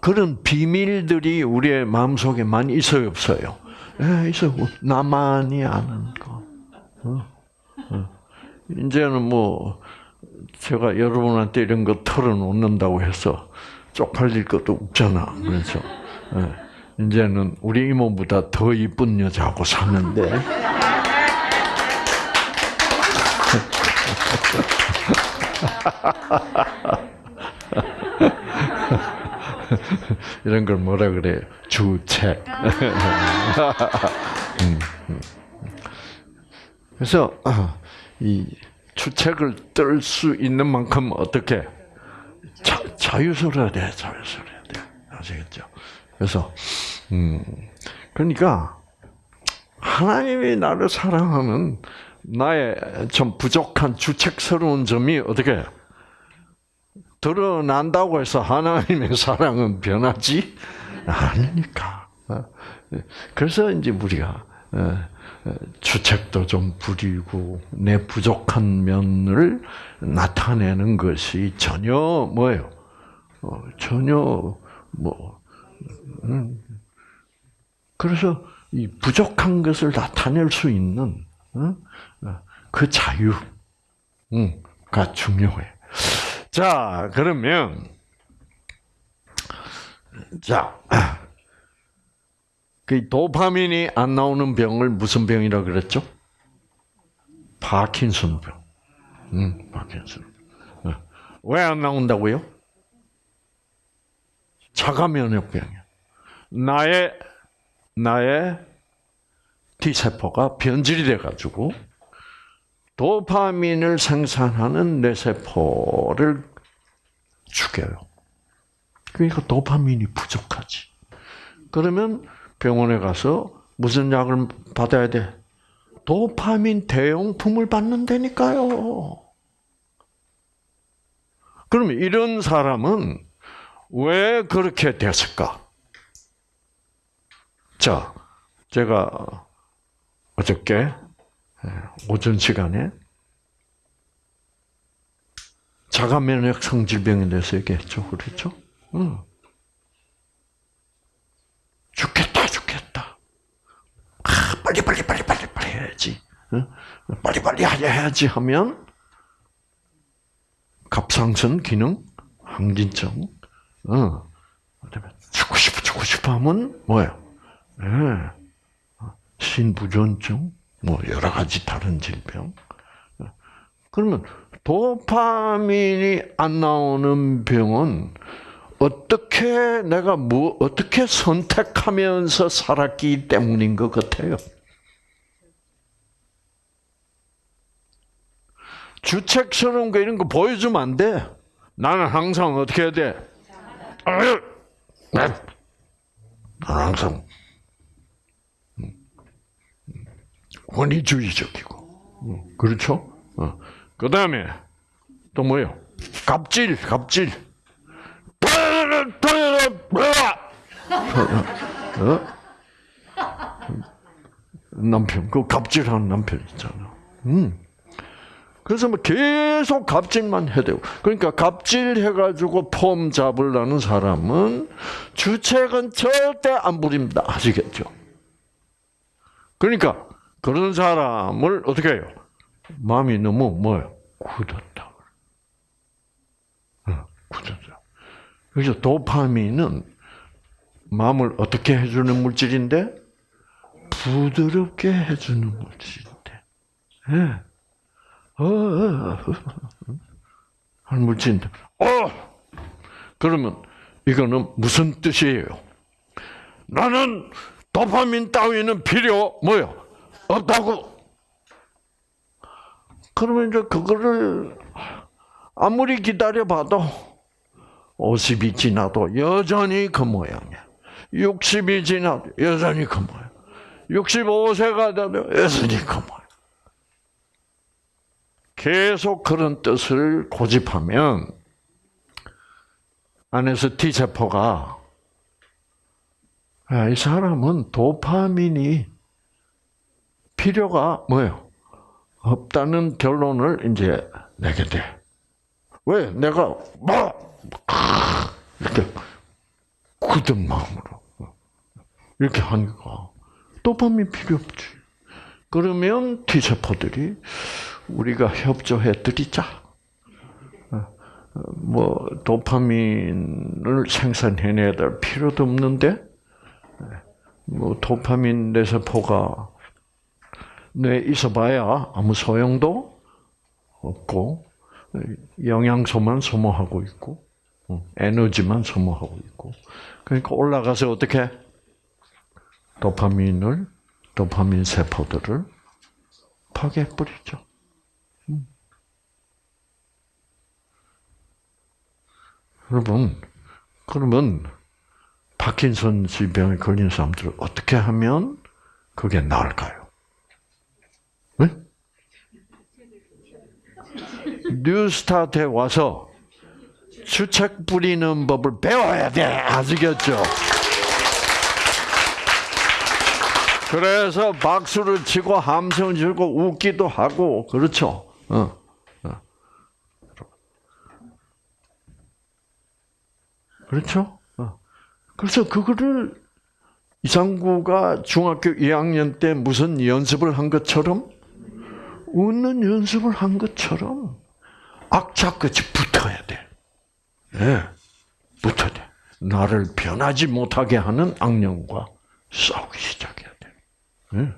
그런 비밀들이 우리의 마음속에 많이 있어요, 없어요? 예, 있어요. 나만이 아는 거. 어, 어. 이제는 뭐, 제가 여러분한테 이런 거 털어놓는다고 해서 쪽팔릴 것도 없잖아. 그렇죠? 예, 이제는 우리 이모보다 더 이쁜 여자하고 사는데. 이런 걸 뭐라 그래? 주책. 음, 음. 그래서 어, 이 주책을 뜰 수 있는 만큼 어떻게 자, 자유스러워야 돼, 자유스러워야 돼, 아시겠죠? 그래서 음. 그러니까 하나님이 나를 사랑하면 나의 좀 부족한 주책스러운 점이 어떻게 드러난다고 해서 하나님의 사랑은 변하지 않으니까. 어? 그래서 이제 우리가 어, 어, 주책도 좀 부리고 내 부족한 면을 나타내는 것이 전혀 뭐예요? 전혀 뭐 음. 그래서 이 부족한 것을 나타낼 수 있는 그 자유가 중요해. 자, 그러면 자, 그 도파민이 안 나오는 병을 무슨 병이라 그랬죠? 파킨슨병. 음, 파킨슨. 어. 왜안 나온다고요? 자가 면역병이야. 나의 나의 T 세포가 변질이 돼 가지고 도파민을 생산하는 뇌 세포를 죽여요. 그러니까 도파민이 부족하지. 그러면 병원에 가서 무슨 약을 받아야 돼? 도파민 대용품을 받는다니까요. 그러면 이런 사람은 왜 그렇게 됐을까? 자, 제가 어저께 오전 시간에 자가 면역 성질병에 대해서 얘기했죠. 그렇죠? 응. 죽겠다, 죽겠다. 아, 빨리, 빨리, 빨리, 빨리, 빨리 해야지. 응? 빨리, 빨리 해야지 하면 갑상선 기능, 항진증, 어. 죽고 싶어, 죽고 싶어 하면 뭐예요? 네. 신부전증, 뭐 여러 가지 다른 질병. 그러면 도파민이 안 나오는 병은 어떻게 내가 뭐 어떻게 선택하면서 살았기 때문인 것 같아요. 주책스러운 거 이런 거 보여주면 안 돼. 나는 항상 어떻게 해야 돼? 나는 항상 권위주의적이고, 그렇죠? 어. 그 다음에 또 뭐요? 갑질, 갑질. 어? 남편, 그 갑질하는 남편 있잖아. 음. 그래서 뭐 계속 갑질만 해대고. 그러니까 갑질해가지고 폼 잡으려는 사람은 주책은 절대 안 부립니다. 아시겠죠? 그러니까 그런 사람을 어떻게 해요? 마음이 너무 뭐요? 굳었다. 굳었다. 그래서 도파민은 마음을 어떻게 해주는 물질인데 부드럽게 해주는 물질인데. 예. 어, 어, 어. 한 물질인데. 어. 그러면 이거는 무슨 뜻이에요? 나는 도파민 따위는 필요 뭐요? 없다고. 그러면 이제 그거를 아무리 기다려봐도 50이 지나도 여전히 그 모양이야. 60이 지나도 여전히 그 모양. 65세가 돼도 여전히 그 모양. 계속 그런 뜻을 고집하면 안에서 T세포가 이 사람은 도파민이 필요가 뭐예요? 없다는 결론을 이제 내게 돼. 왜? 내가 뭐 이렇게 굳은 마음으로 이렇게 하니까 도파민 필요 없지. 그러면 T 세포들이 우리가 협조해 드리자. 뭐 도파민을 생산해내야 될 필요도 없는데 뭐 도파민 뇌세포가 뇌에 있어봐야 아무 소용도 없고 영양소만 소모하고 있고 에너지만 소모하고 있고 그러니까 올라가서 어떻게 도파민을 도파민 세포들을 파괴해 버리죠. 음. 여러분 그러면 파킨슨스 병에 걸린 사람들 어떻게 하면 그게 나을까요? 네? 뉴스타트에 와서 주책 부리는 법을 배워야 돼. 아시겠죠? 그래서 박수를 치고 함성을 치고 웃기도 하고 그렇죠. 어. 어. 그렇죠? 어. 그래서 그거를 이상구가 중학교 2학년 때 무슨 연습을 한 것처럼 웃는 연습을 한 것처럼 악착같이 붙어야 돼. 예, 네. 붙어야 돼. 나를 변하지 못하게 하는 악령과 싸우기 시작해야 돼. 네.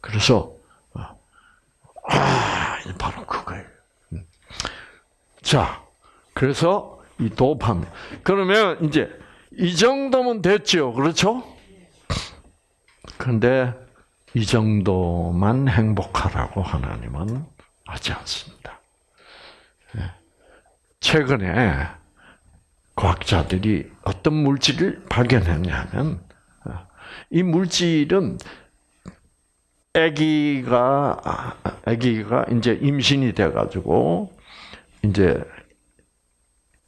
그래서 아, 바로 그거예요. 음. 자, 그래서 이 도파민. 그러면 이제 이 정도면 됐죠, 그렇죠? 그런데 이 정도만 행복하라고 하나님은 하지 않습니다. 예. 최근에 과학자들이 어떤 물질을 발견했냐면 이 물질은 아기가 아기가 이제 임신이 돼 가지고 이제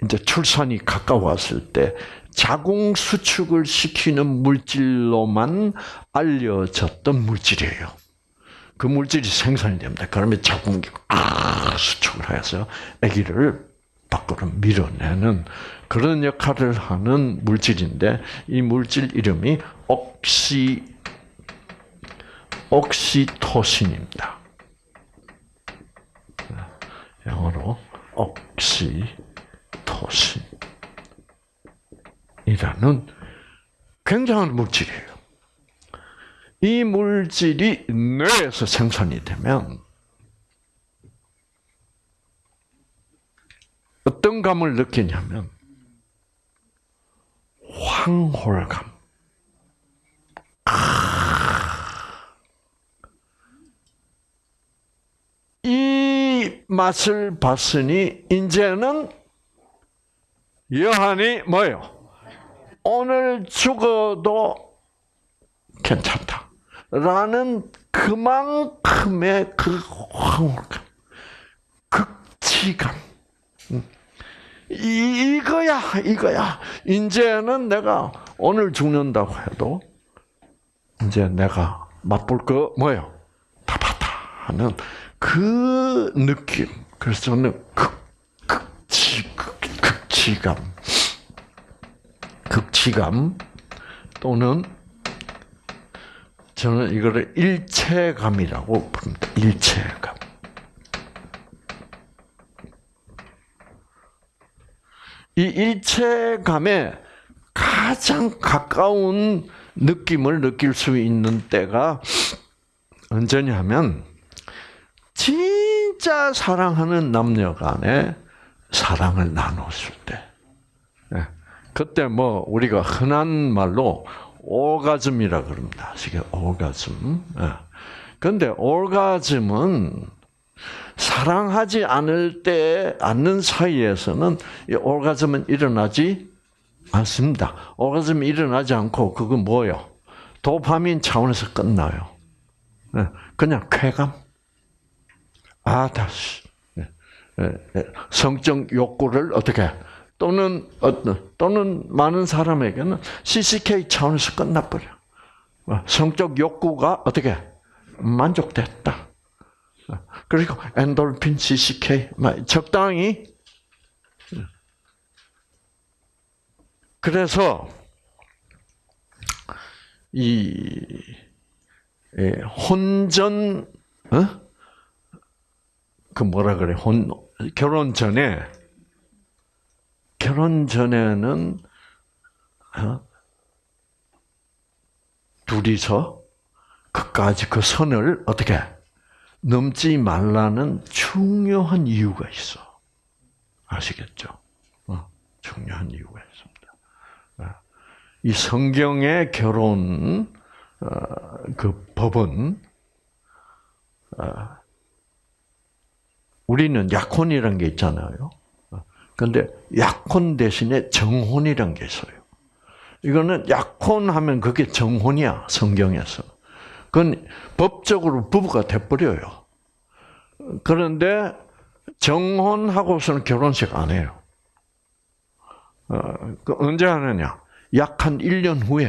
이제 출산이 가까웠을 때 자궁 수축을 시키는 물질로만 알려졌던 물질이에요. 그 물질이 생산이 됩니다. 그러면 자궁이 아 수축을 해서 아기를 밖으로 밀어내는 그런 역할을 하는 물질인데 이 물질 이름이 옥시 옥시토신입니다. 영어로 옥시토신이라는 굉장한 물질이에요. 이 물질이 뇌에서 생산이 되면 어떤 감을 느끼냐면 황홀감. 이 맛을 봤으니 이제는 여한이 뭐요? 오늘 죽어도 괜찮다. 라는 그만큼의 그 황홀감, 극치감. 이거야, 이거야. 이제는 내가 오늘 죽는다고 해도 이제 내가 맛볼 거 뭐예요? 다 봤다 하는 그 느낌. 그래서 저는 극, 극치, 극, 극치감, 극치감 또는 저는 이거를 일체감이라고 부릅니다. 일체감. 이 일체감에 가장 가까운 느낌을 느낄 수 있는 때가 언제냐면 진짜 사랑하는 남녀 간에 사랑을 나눴을 때. 네. 그때 뭐 우리가 흔한 말로 오가즘이라 그럽니다. 이게 오가즘. 그런데 네. 오가즘은 사랑하지 않을 때, 않는 사이에서는 이 오가즘은 일어나지 않습니다. 오가즘이 일어나지 않고, 그건 뭐요? 도파민 차원에서 끝나요. 네, 그냥 쾌감. 아, 다시. 네, 네, 성적 욕구를 어떻게, 또는, 또는 많은 사람에게는 CCK 차원에서 끝나버려. 성적 욕구가 어떻게, 만족됐다. 그리고 엔돌핀, CCK 적당히 그래서 이 예, 혼전 어? 그 뭐라 그래 혼 결혼 전에 결혼 전에는 어? 둘이서 그까지 그 선을 어떻게 넘지 말라는 중요한 이유가 있어. 아시겠죠? 어, 중요한 이유가 있습니다. 어, 이 성경의 결혼 어, 그 법은 어, 우리는 약혼이라는 게 있잖아요. 그런데 약혼 대신에 정혼이라는 게 있어요. 이거는 약혼하면 그게 정혼이야 성경에서. 그건 법적으로 부부가 돼버려요. 그런데 정혼하고서는 결혼식 안 해요. 어, 그 언제 하느냐? 약 한 1년 후에,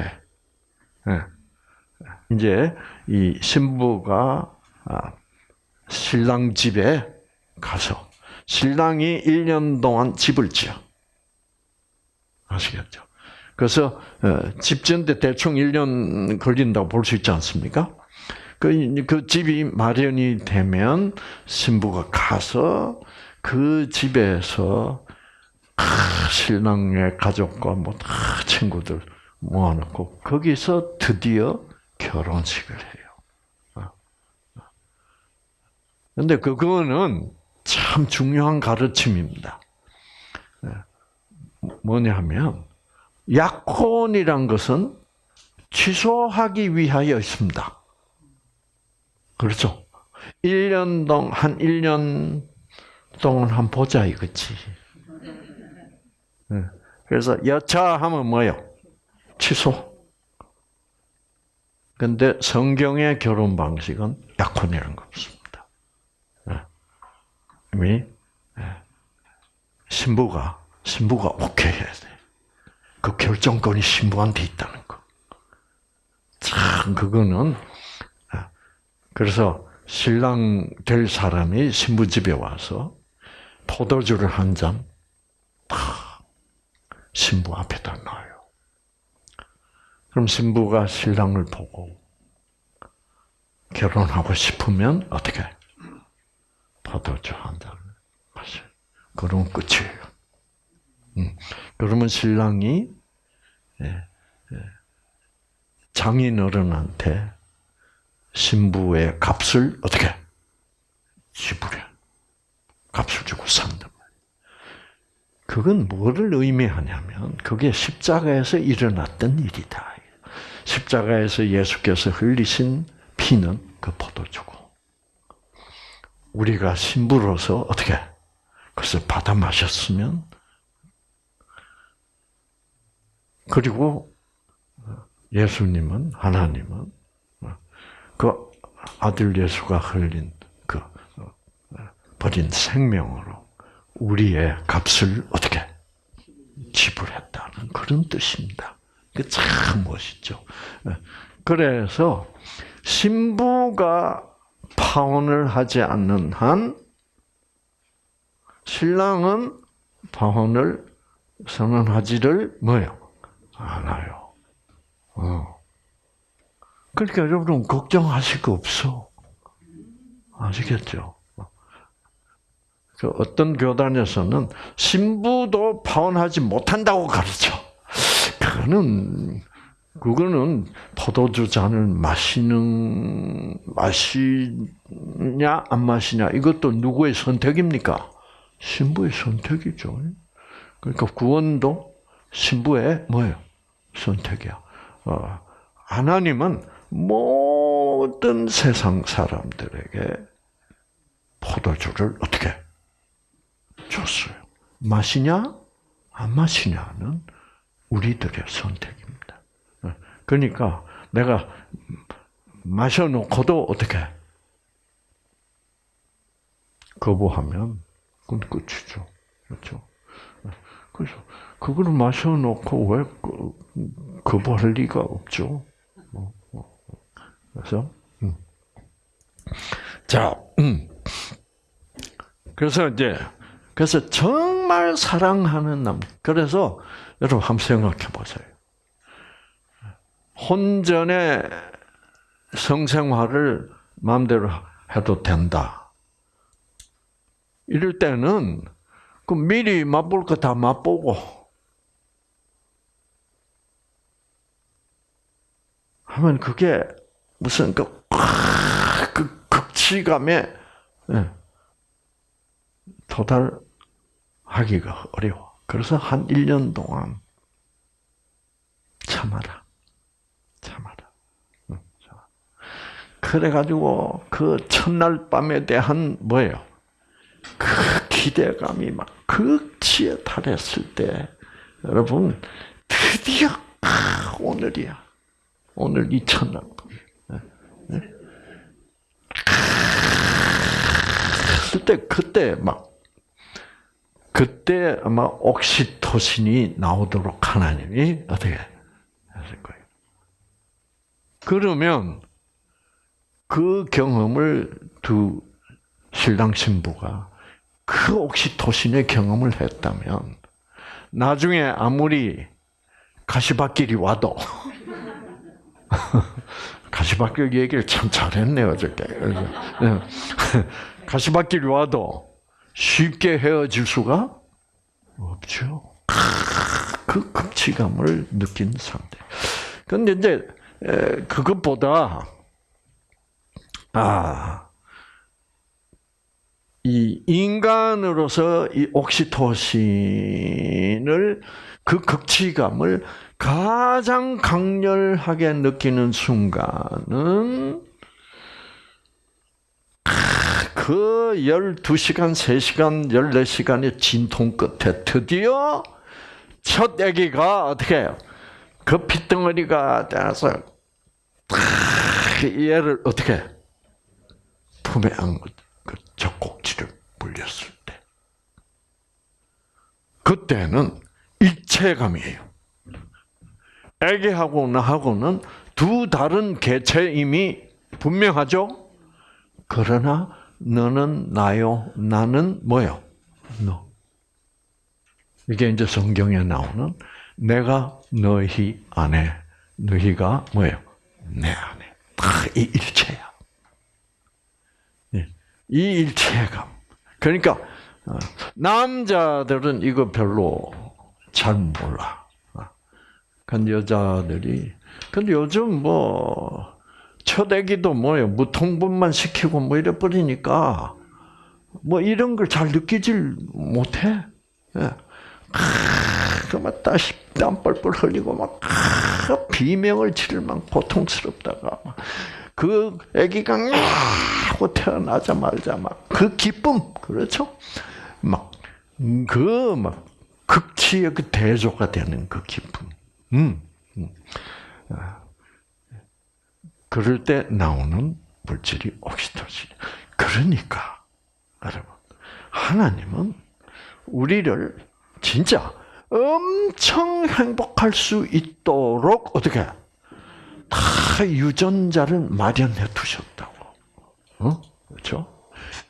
예. 이제 이 신부가 아, 신랑 집에 가서 신랑이 1년 동안 집을 지어. 아시겠죠? 그래서 어, 집 짓는데 대충 1년 걸린다고 볼 수 있지 않습니까? 그, 그 집이 마련이 되면 신부가 가서 그 집에서 신랑의 가족과 뭐다 친구들 모아놓고 거기서 드디어 결혼식을 해요. 근데 그거는 참 중요한 가르침입니다. 뭐냐면 약혼이란 것은 취소하기 위하여 있습니다. 그렇죠? 1년 동안, 한 1년 동안 한 보자 이거지. 그래서 여차하면 뭐요? 취소. 근데 성경의 결혼 방식은 약혼이라는 거 없습니다. 신부가 신부가 오케이 해야 돼. 그 결정권이 신부한테 있다는 거. 참 그거는 그래서 신랑 될 사람이 신부 집에 와서 포도주를 한 잔, 탁 신부 앞에다 놔요. 그럼 신부가 신랑을 보고 결혼하고 싶으면 어떻게? 한 잔을 마셔. 그러면 끝이에요. 음. 그러면 신랑이 예, 예, 장인어른한테 신부의 값을 어떻게 지불해? 값을 주고 산단 말이에요. 그건 뭐를 의미하냐면 그게 십자가에서 일어났던 일이다. 십자가에서 예수께서 흘리신 피는 그 포도주고 우리가 신부로서 어떻게 그래서 받아 마셨으면 그리고 예수님은 하나님은 그 아들 예수가 흘린 그 버린 생명으로 우리의 값을 어떻게 지불했다는 그런 뜻입니다. 그 참 멋있죠. 그래서 신부가 파혼을 하지 않는 한 신랑은 파혼을 선언하지를 뭐요? 않아요. 어. 그러니까 여러분 걱정하실 거 없어. 아시겠죠? 그 어떤 교단에서는 신부도 파혼하지 못한다고 가르쳐. 그거는 그거는 포도주 잔을 마시는 마시냐 안 마시냐 이것도 누구의 선택입니까? 신부의 선택이죠. 그러니까 구원도 신부의 뭐예요? 선택이야. 어, 하나님은 모든 세상 사람들에게 포도주를 어떻게 줬어요? 마시냐 안 마시냐는 우리들의 선택입니다. 그러니까 내가 마셔놓고도 어떻게 거부하면 그건 끝이죠. 그렇죠? 그래서 그거를 마셔놓고 왜 거부할 리가 없죠. 뭐, 뭐. 그래서 음. 자, 음. 그래서 이제 그래서 정말 사랑하는 남. 그래서 여러분 한번 생각해 보세요. 혼전의 성생활을 마음대로 해도 된다. 이럴 때는 그 미리 맛볼 거 다 맛보고 하면 그게 무슨 그, 그 극치감에 예, 도달하기가 어려워. 그래서 한 1년 동안 참아라. 참아라. 그래가지고 그 첫날 밤에 대한 뭐예요? 그 기대감이 막 극치에 달했을 때 여러분 드디어 아, 아, 오늘이야. 오늘 이 첫날. 그때 그때 막 그때 아마 옥시토신이 나오도록 하나님이 어떻게 하실 거예요. 그러면 그 경험을 두 신랑 신부가 그 옥시토신의 경험을 했다면 나중에 아무리 가시밭길이 와도 가시밭길 얘기를 참 잘했네요 어저께. 예. 가시밭길이 와도 쉽게 헤어질 수가 없죠. 그 극치감을 느낀 상태. 근데 이제 그것보다 아. 이 인간으로서 이 옥시토신을 그 극치감을 가장 강렬하게 느끼는 순간은 그 12시간, 3시간, 14시간의 진통 끝에 드디어 첫 아기가 어떻게 해요? 그 핏덩어리가 돼서 얘를 어떻게 품에 안고 그 젖꼭지를 물렸을 때 그때는 일체감이에요. 아기하고 나하고는 두 다른 개체임이 분명하죠? 그러나 너는 나요, 나는 뭐요? 너. 이게 이제 성경에 나오는 내가 너희 안에, 너희가 뭐예요? 내 안에. 다 이 일체야. 예. 이 일체감. 그러니까 어, 남자들은 이거 별로 잘 몰라. 근데 여자들이 근데 요즘 뭐 초대기도 뭐예요 무통분만 시키고 뭐 이래 버리니까 뭐 이런 걸 잘 느끼질 못해. 예. 그막 다시 땀 뻘뻘 흘리고 막 비명을 지르면 고통스럽다가 그 아기가 하고 태어나자마자 막 그 기쁨 그렇죠? 막 그 막 극치의 그 대조가 되는 그 기쁨. 음. 음. 아. 그럴 때 나오는 물질이 옥시토신. 그러니까 여러분 하나님은 우리를 진짜 엄청 행복할 수 있도록 어떻게 다 유전자를 마련해 두셨다고. 어? 그렇죠?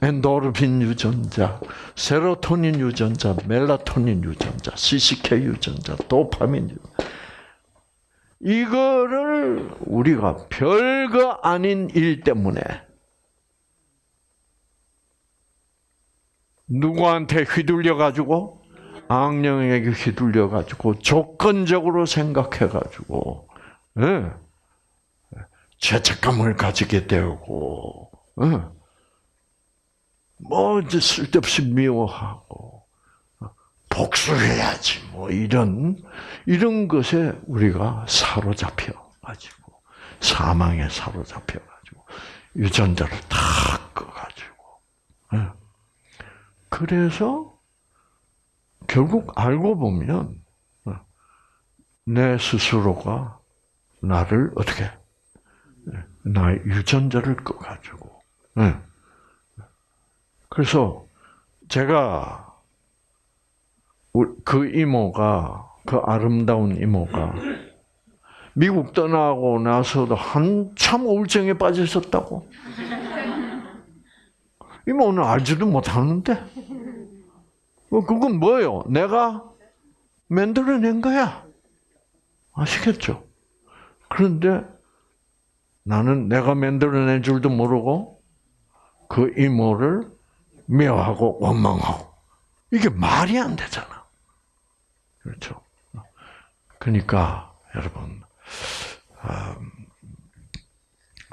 엔도르핀 유전자, 세로토닌 유전자, 멜라토닌 유전자, CCK 유전자, 도파민 유전자. 이거를 우리가 별거 아닌 일 때문에 누구한테 휘둘려 가지고 악령에게 휘둘려 가지고 조건적으로 생각해 가지고 예. 죄책감을 가지게 되고 예. 뭐 쓸데없이 미워하고 복수해야지 뭐 이런 이런 것에 우리가 사로잡혀 가지고 사망에 사로잡혀 가지고 유전자를 다 꺼 가지고 예. 그래서 결국 알고 보면 어, 내 스스로가 나를 어떻게 예, 나의 유전자를 꺼가지고 예. 그래서 제가 그 이모가 그 아름다운 이모가 미국 떠나고 나서도 한참 우울증에 빠져 있었다고. 이모는 알지도 못하는데. 어, 그건 뭐예요? 내가 만들어낸 거야. 아시겠죠? 그런데 나는 내가 만들어낸 줄도 모르고 그 이모를 미워하고 원망하고 이게 말이 안 되잖아. 그렇죠. 그러니까 여러분 음,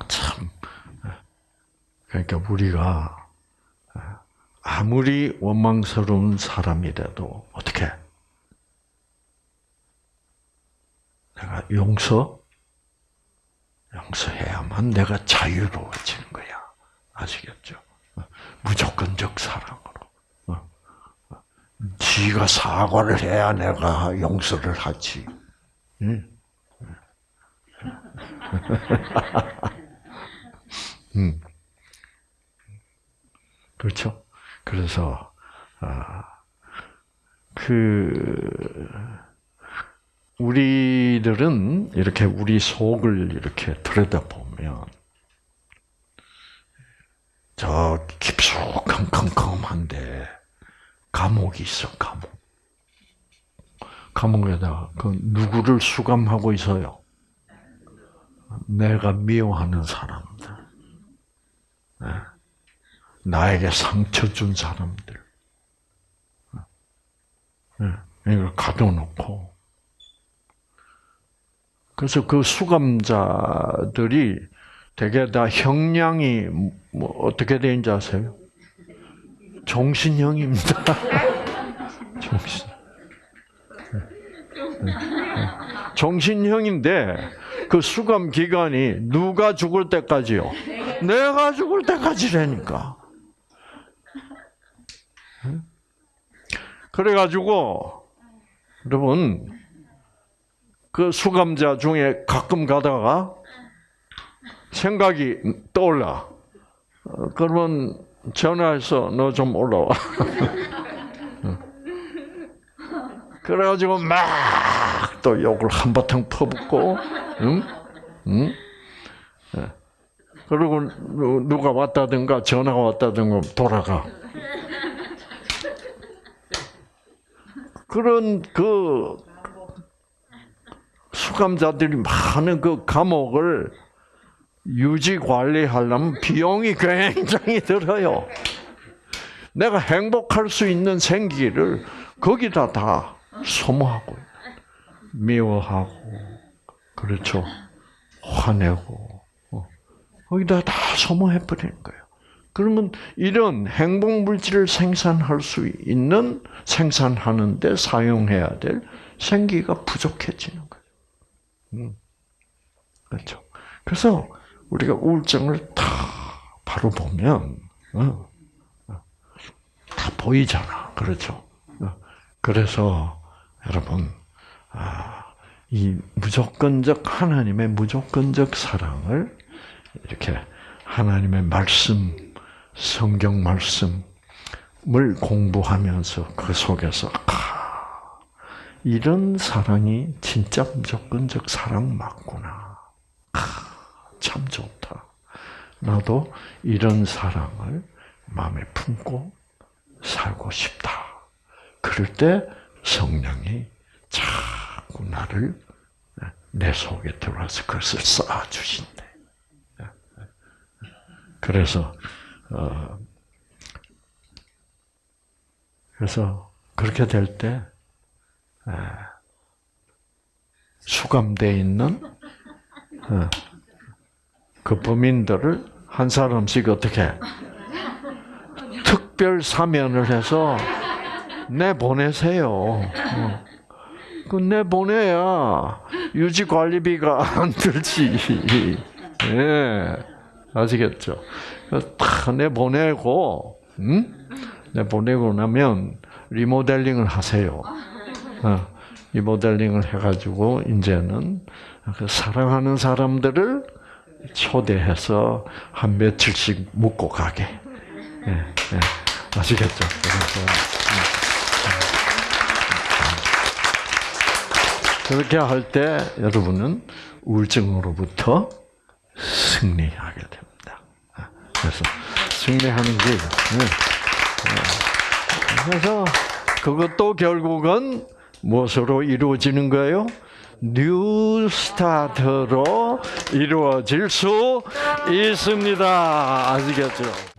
참 그러니까 우리가 아무리 원망스러운 사람이라도 어떻게 내가 용서 용서해야만 내가 자유로워지는 거야. 아시겠죠? 무조건적 사랑. 지가 사과를 해야 내가 용서를 하지. 응? 음. 그렇죠? 그래서 아, 그 우리들은 이렇게 우리 속을 이렇게 들여다보면 저 깊숙한 컴컴한데 감옥이 있어 감옥. 감옥에다 그 누구를 수감하고 있어요? 내가 미워하는 사람들, 네. 나에게 상처 준 사람들, 네. 이걸 가둬놓고 그래서 그 수감자들이 대개 다 형량이 뭐 어떻게 되는지 아세요? 종신형입니다. 종신. 종신형인데 그 수감 기간이 누가 죽을 때까지요? 내가 죽을 때까지라니까. 그래가지고 여러분 그 수감자 중에 가끔 가다가 생각이 떠올라. 어, 그러면 전화해서 너 좀 올라와. 그래가지고 막 또 욕을 한바탕 퍼붓고, 응? 응? 예. 그리고 누- 누가 왔다든가 전화가 왔다든가 돌아가. 그런 그 수감자들이 많은 그 감옥을 유지 관리하려면 비용이 굉장히 들어요. 내가 행복할 수 있는 생기를 거기다 다 소모하고 미워하고 그렇죠. 화내고 어. 거기다 다 소모해 버리는 거예요. 그러면 이런 행복 물질을 생산할 수 있는 생산하는데 사용해야 될 생기가 부족해지는. 그렇죠. 그래서 우리가 우울증을 다 바로 보면 어, 어, 다 보이잖아. 그렇죠. 어, 그래서 여러분 아, 이 무조건적 하나님의 무조건적 사랑을 이렇게 하나님의 말씀, 성경 말씀을 공부하면서 그 속에서 아, 이런 사랑이 진짜 무조건적 사랑 맞구나. 아, 참 좋다. 나도 이런 사랑을 마음에 품고 살고 싶다. 그럴 때 성령이 자꾸 나를 내 속에 들어와서 그것을 쌓아주신대. 그래서 어, 그래서 그렇게 될 때 수감돼 있는 어, 그 범인들을 한 사람씩 어떻게 특별 사면을 해서 내 보내세요. 어. 그내 보내야 유지 관리비가 안 들지. 예. 아시겠죠? 다내 보내고, 음? 내 보내고 나면 리모델링을 하세요. 어, 리모델링을 해가지고 이제는 그 사랑하는 사람들을 초대해서 한 며칠씩 묵고 가게. 예, 예. 아시겠죠? 음. 그렇게 할 때 여러분은 우울증으로부터 승리하게 됩니다. 그래서 승리하는 게 그래서 그것도 결국은 무엇으로 이루어지는 거예요? New Start로 이루어질 수 있습니다. 아시겠죠?